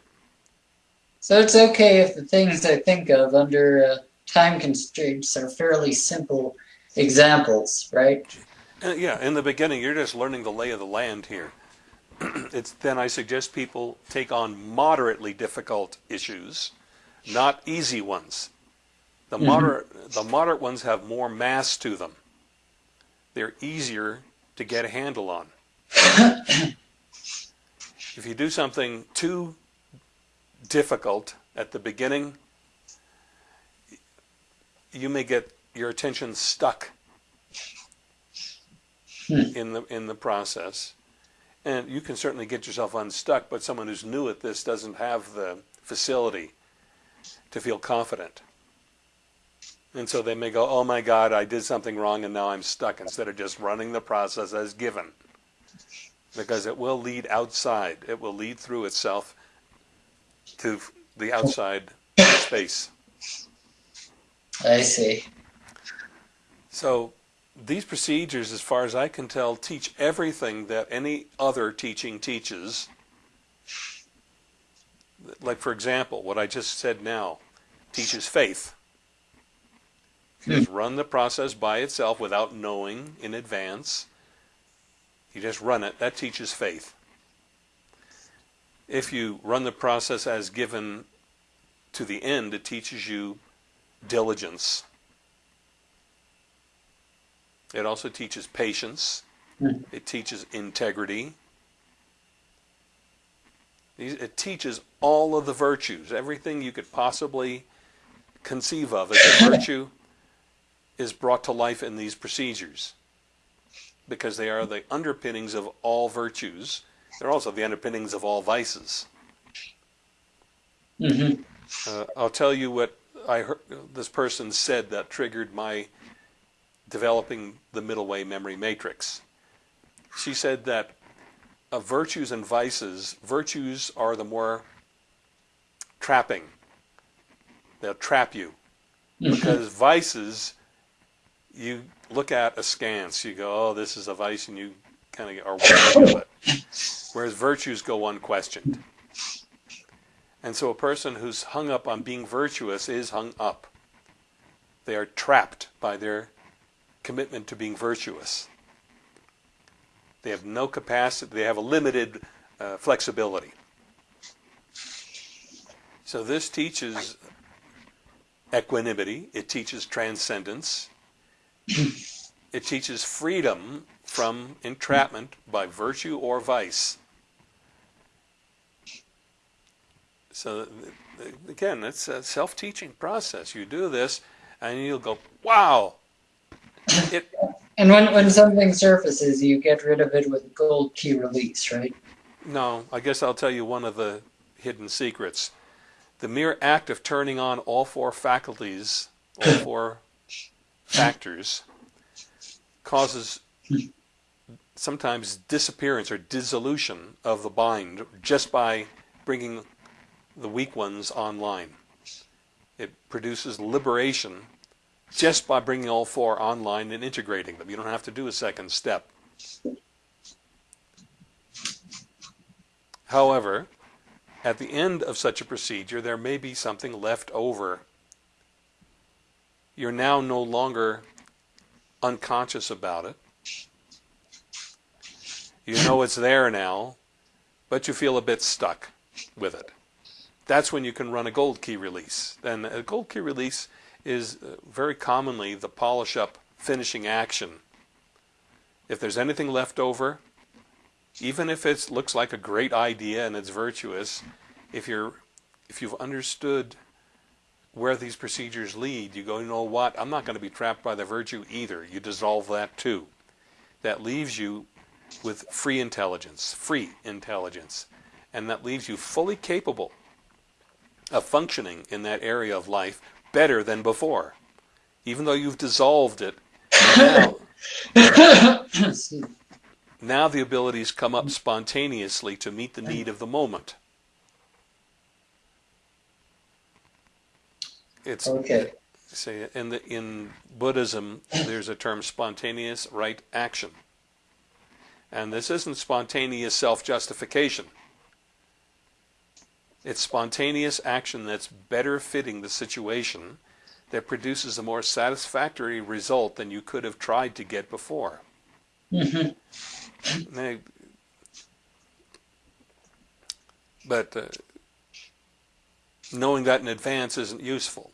So it's okay if the things I think of under uh, time constraints are fairly simple examples, right? Uh, yeah, in the beginning, you're just learning the lay of the land here. it's then I suggest people take on moderately difficult issues, not easy ones. The moderate, the moderate ones have more mass to them. They're easier to get a handle on. if you do something too difficult at the beginning, you may get your attention stuck hmm. in the in the process. And you can certainly get yourself unstuck, but someone who's new at this doesn't have the facility to feel confident. And so they may go, oh my God, I did something wrong and now I'm stuck, instead of just running the process as given. Because it will lead outside, it will lead through itself to the outside space. I see. So these procedures, as far as I can tell, teach everything that any other teaching teaches. Like, for example, what I just said now teaches faith. You just run the process by itself without knowing in advance, you just run it, that teaches faith. If you run the process as given to the end, it teaches you diligence. It also teaches patience. It teaches integrity. It teaches all of the virtues. Everything you could possibly conceive of as a virtue is brought to life in these procedures because they are the underpinnings of all virtues. They're also the underpinnings of all vices. Mm-hmm. Uh, I'll tell you what I heard this person said that triggered my developing the middle way memory matrix. She said that of virtues and vices, virtues are the more trapping. They'll trap you. Mm-hmm. Because vices, you look at askance. You go, oh, this is a vice, and you kind of are wary of it. Whereas virtues go unquestioned. And so a person who's hung up on being virtuous is hung up. They are trapped by their commitment to being virtuous. They have no capacity, they have a limited uh, flexibility. So this teaches equanimity, it teaches transcendence, it teaches freedom from entrapment by virtue or vice. So again, it's a self-teaching process. You do this, and you'll go, "Wow!" It. And when when something surfaces, you get rid of it with gold key release, right? No, I guess I'll tell you one of the hidden secrets. The mere act of turning on all four faculties, all four factors, causes sometimes disappearance or dissolution of the bind just by bringing the weak ones online. It produces liberation just by bringing all four online and integrating them. You don't have to do a second step. However, at the end of such a procedure, there may be something left over. You're now no longer unconscious about it. You know it's there now, but you feel a bit stuck with it. That's when you can run a gold key release. And a gold key release is uh, very commonly the polish up finishing action. If there's anything left over, even if it looks like a great idea and it's virtuous, if you're if you've understood where these procedures lead, you go, you know what, I'm not going to be trapped by the virtue either. You dissolve that too. That leaves you with free intelligence, free intelligence. And that leaves you fully capable of functioning in that area of life better than before. Even though you've dissolved it, now, now the abilities come up spontaneously to meet the need of the moment. It's okay. Say in the in Buddhism, there's a term spontaneous right action, and this isn't spontaneous self-justification. It's spontaneous action that's better fitting the situation that produces a more satisfactory result than you could have tried to get before. Mm-hmm. Now, but uh, knowing that in advance isn't useful.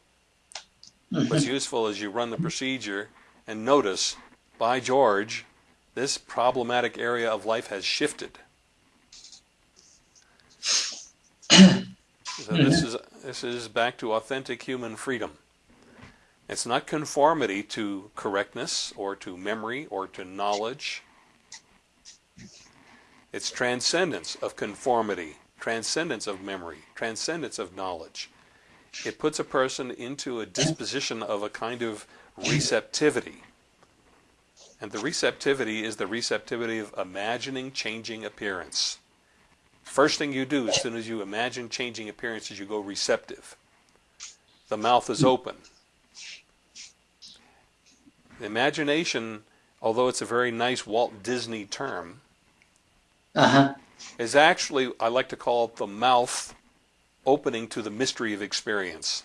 Mm-hmm. What's useful is you run the procedure and notice, by George, this problematic area of life has shifted. So this is this is back to authentic human freedom. It's not conformity to correctness or to memory or to knowledge. It's transcendence of conformity, transcendence of memory, transcendence of knowledge. It puts a person into a disposition of a kind of receptivity. And the receptivity is the receptivity of imagining changing appearance. First thing you do as soon as you imagine changing appearances, you go receptive. The mouth is open. The imagination, although it's a very nice Walt Disney term, uh-huh. is actually, I like to call it the mouth opening to the mystery of experience.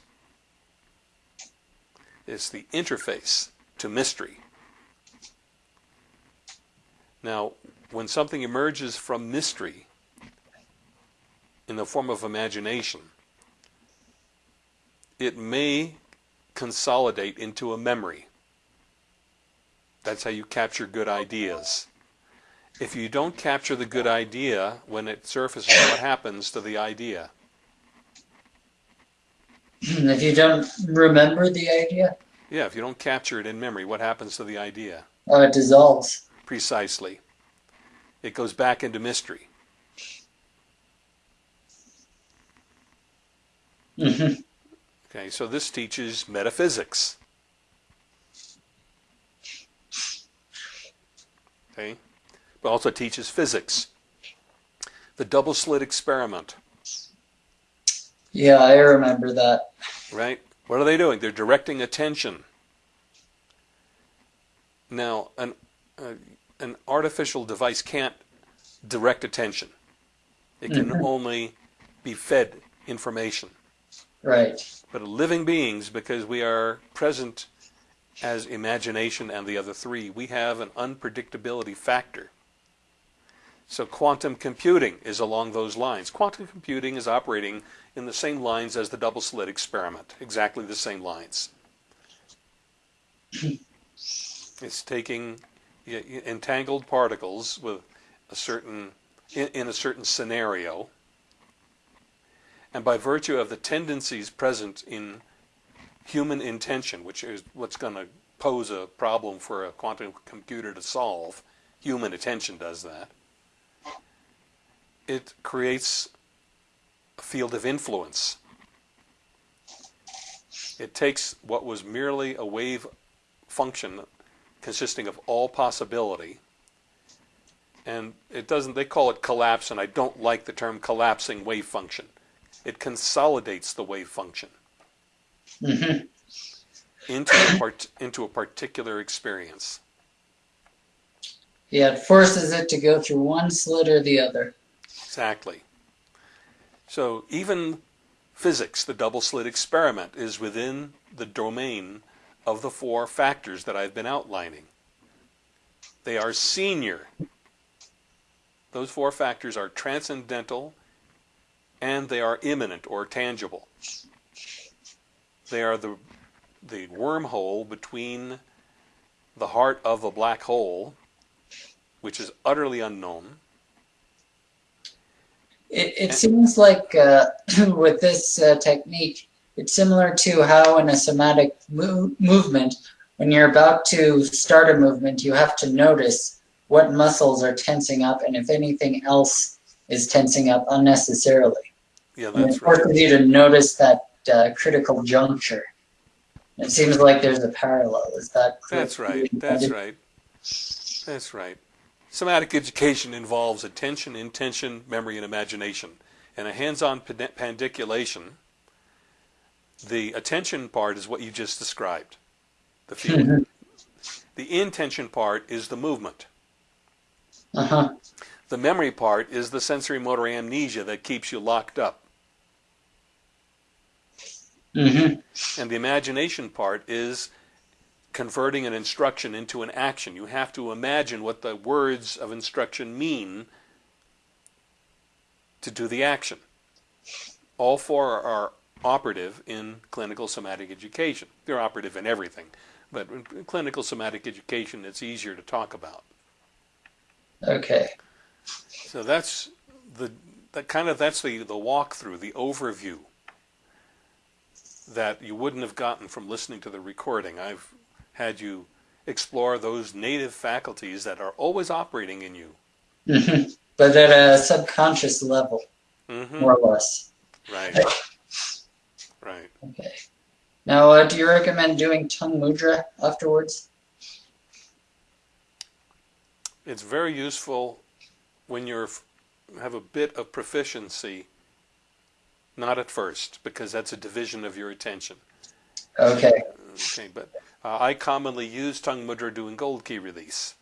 It's the interface to mystery. Now, when something emerges from mystery, in the form of imagination, it may consolidate into a memory. That's how you capture good ideas. If you don't capture the good idea when it surfaces, what happens to the idea? If you don't remember the idea? Yeah, if you don't capture it in memory, what happens to the idea? Oh, it dissolves. Precisely. It goes back into mystery. Mm-hmm. Okay, so this teaches metaphysics. Okay, but also teaches physics. The double slit experiment. Yeah, I remember that. Right? What are they doing? They're directing attention. Now, an, uh, an artificial device can't direct attention. It can mm-hmm. only be fed information. Right. But living beings, because we are present as imagination and the other three, we have an unpredictability factor. So quantum computing is along those lines. Quantum computing is operating in the same lines as the double slit experiment, exactly the same lines. it's taking entangled particles with a certain in, in a certain scenario and by virtue of the tendencies present in human intention, which is what's going to pose a problem for a quantum computer to solve, human attention does that, it creates a field of influence. It takes what was merely a wave function consisting of all possibility and it doesn't they call it collapse and I don't like the term collapsing wave function it consolidates the wave function hmm into a part, into a particular experience. Yeah, it forces it to go through one slit or the other. Exactly. So even physics, the double slit experiment, is within the domain of the four factors that I've been outlining. They are senior. Those four factors are transcendental and they are immanent or tangible. They are the, the wormhole between the heart of a black hole, which is utterly unknown. It, it seems like uh, with this uh, technique, it's similar to how in a somatic mo movement, when you're about to start a movement, you have to notice what muscles are tensing up and if anything else is tensing up unnecessarily. Yeah, And that's it forces right. you to notice that uh, critical juncture. It seems like there's a parallel. Is that That's right. That's right. That's right. Somatic education involves attention, intention, memory, and imagination. And a hands-on pand- pandiculation, the attention part is what you just described, the feeling. the intention part is the movement. Uh huh. The memory part is the sensory motor amnesia that keeps you locked up. Mm-hmm. And the imagination part is converting an instruction into an action. You have to imagine what the words of instruction mean to do the action. All four are operative in clinical somatic education. They're operative in everything, but in clinical somatic education, it's easier to talk about. Okay. So that's the that kind of that's the the walkthrough, the overview that you wouldn't have gotten from listening to the recording. I've had you explore those native faculties that are always operating in you. hmm But at a subconscious level, hmm more or less. Right. Right. Okay. Now, uh, do you recommend doing tongue mudra afterwards? It's very useful when you're have a bit of proficiency. Not at first, because that's a division of your attention. Okay. Okay, but uh, I commonly use tongue mudra doing gold key release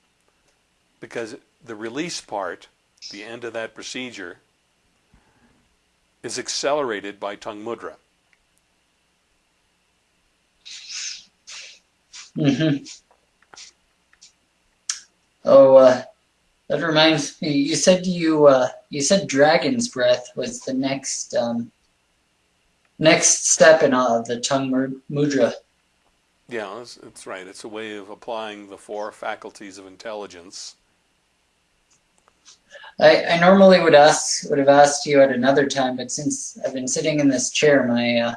because the release part, the end of that procedure, is accelerated by tongue mudra. hmm Oh, uh, that reminds me. You said you uh, you said dragon's breath was the next um, next step in uh, the tongue mudra. Yeah, that's, that's right. It's a way of applying the four faculties of intelligence. I, I normally would ask would have asked you at another time, but since I've been sitting in this chair, my uh,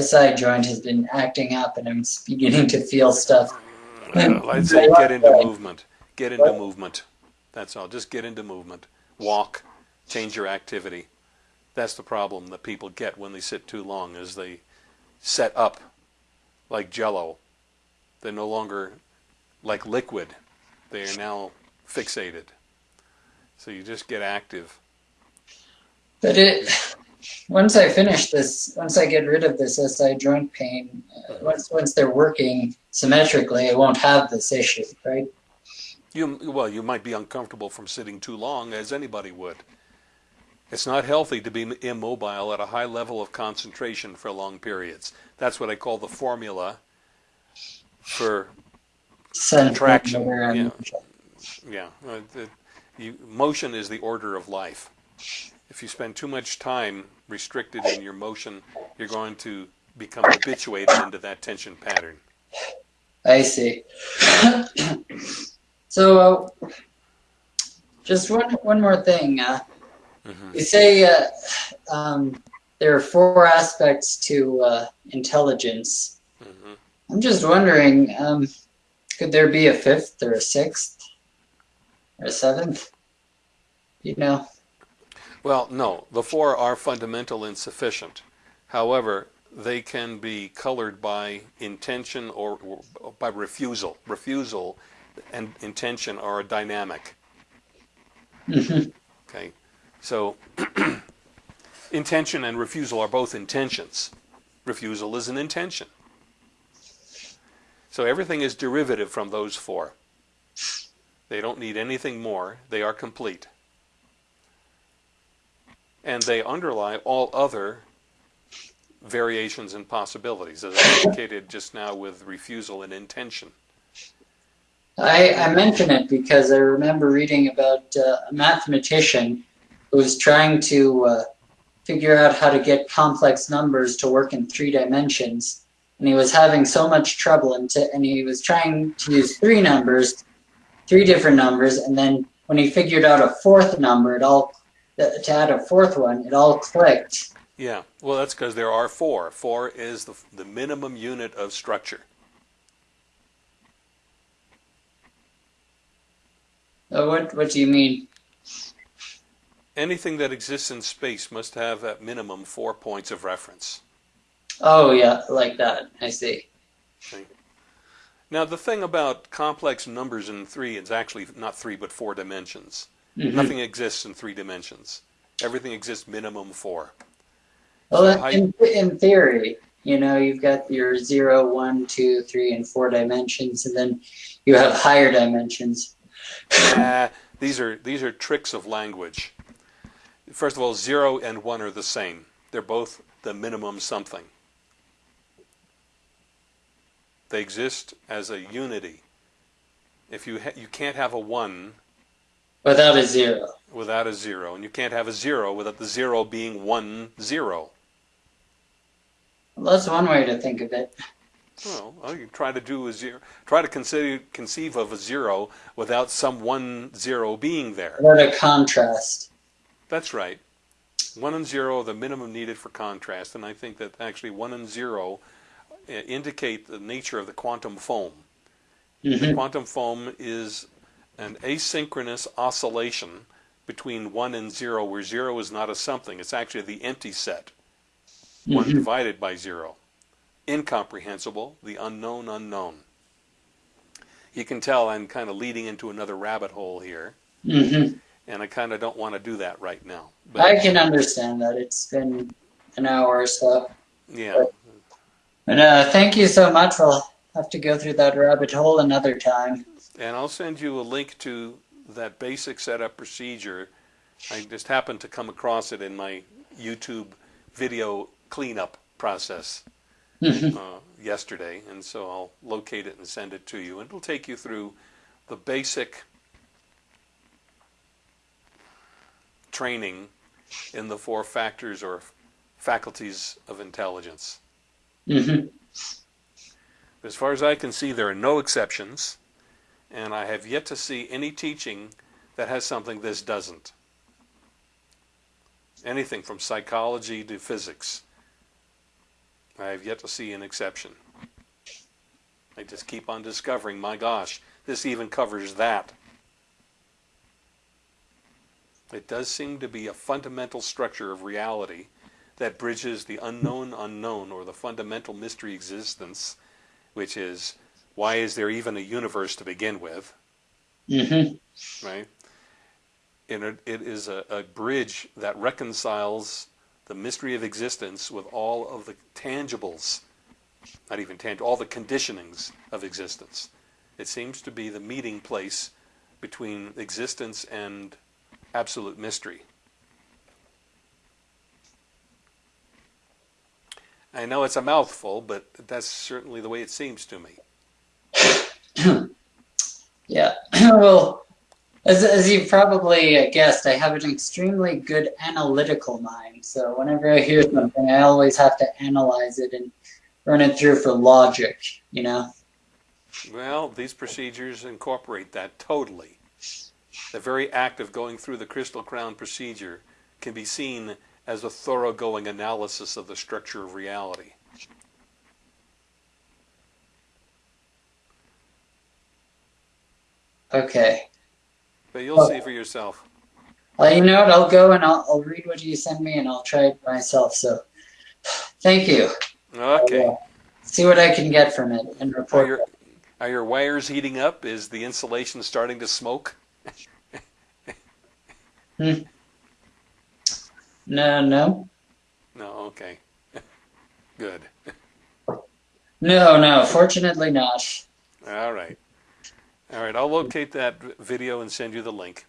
SI joint has been acting up, and I'm beginning to feel stuff. Well, I'd say get into movement. Get into movement. That's all. Just get into movement. Walk. Change your activity. That's the problem that people get when they sit too long is they set up like jello. They're no longer like liquid. They are now fixated. So you just get active. But it once I finish this, once I get rid of this SI joint pain, uh, once once they're working symmetrically, I won't have this issue, right? You well, you might be uncomfortable from sitting too long, as anybody would. It's not healthy to be immobile at a high level of concentration for long periods. That's what I call the formula for contraction. Yeah, yeah. Uh, the, you, motion is the order of life. If you spend too much time restricted in your motion, you're going to become habituated into that tension pattern. I see. so, uh, just one one more thing. Uh, mm-hmm. You say uh, um, there are four aspects to uh, intelligence. Mm-hmm. I'm just wondering, um, could there be a fifth or a sixth or a seventh? You know. Well, no. The four are fundamental and sufficient. However, they can be colored by intention or, or by refusal. Refusal and intention are a dynamic. Mm-hmm. Okay, so intention and refusal are both intentions. Refusal is an intention. So everything is derivative from those four. They don't need anything more. They are complete. And they underlie all other variations and possibilities, as I indicated just now with refusal and intention. I, I mention it because I remember reading about uh, a mathematician who was trying to uh, figure out how to get complex numbers to work in three dimensions. And he was having so much trouble, and, to, and he was trying to use three numbers, three different numbers, and then when he figured out a fourth number, it all to add a fourth one, it all clicked. Yeah, well, that's because there are four. Four is the, the minimum unit of structure. Uh, what What do you mean? Anything that exists in space must have at minimum four points of reference. Oh yeah, like that. I see. Okay. Now the thing about complex numbers in three is actually not three but four dimensions. Mm-hmm. Nothing exists in three dimensions. Everything exists minimum four. Well, so in, in theory, you know, you've got your zero, one, two, three, and four dimensions, and then you have higher dimensions. uh, these are these are tricks of language. First of all, zero and one are the same. They're both the minimum something. They exist as a unity. If you ha- you can't have a one without a zero. Without a zero, and you can't have a zero without the zero being one zero. Well, that's one way to think of it. Well, you try to do a zero. Try to consider conceive of a zero without some one zero being there. What a contrast. That's right. One and zero are the minimum needed for contrast, and I think that actually one and zero uh, indicate the nature of the quantum foam. Mm-hmm. The quantum foam is an asynchronous oscillation between one and zero, where zero is not a something; it's actually the empty set, mm-hmm. one divided by zero incomprehensible, the unknown unknown. You can tell I'm kind of leading into another rabbit hole here. Mm-hmm. And I kind of don't want to do that right now. But, I can understand that. It's been an hour or so. Yeah. But, but uh, thank you so much. We'll have to go through that rabbit hole another time. And I'll send you a link to that basic setup procedure. I just happened to come across it in my YouTube video cleanup process. Mm-hmm. uh, yesterday, and so I'll locate it and send it to you. And it'll take you through the basic training in the four factors or faculties of intelligence. Mm-hmm. As far as I can see, there are no exceptions, and I have yet to see any teaching that has something this doesn't. Anything from psychology to physics. I have yet to see an exception. I just keep on discovering, my gosh, this even covers that. It does seem to be a fundamental structure of reality that bridges the unknown unknown or the fundamental mystery existence, which is why is there even a universe to begin with? Mm-hmm. Right? And it, it is a, a bridge that reconciles the mystery of existence with all of the tangibles, not even tangible, all the conditionings of existence. It seems to be the meeting place between existence and absolute mystery. I know it's a mouthful, but that's certainly the way it seems to me. yeah. well, as, as you probably uh, guessed, I have an extremely good analytical mind. So whenever I hear something, I always have to analyze it and run it through for logic, you know? Well, these procedures incorporate that totally. The very act of going through the Crystal Crown procedure can be seen as a thoroughgoing analysis of the structure of reality. Okay. But you'll see for yourself. Well, you know what? I'll go and I'll, I'll read what you send me and I'll try it myself. So thank you. Okay. I'll, uh, see what I can get from it and Are report. your, are your wires heating up? Is the insulation starting to smoke? Hmm. No, no. No, okay. Good. No, no. Fortunately not. All right. All right, I'll locate that video and send you the link.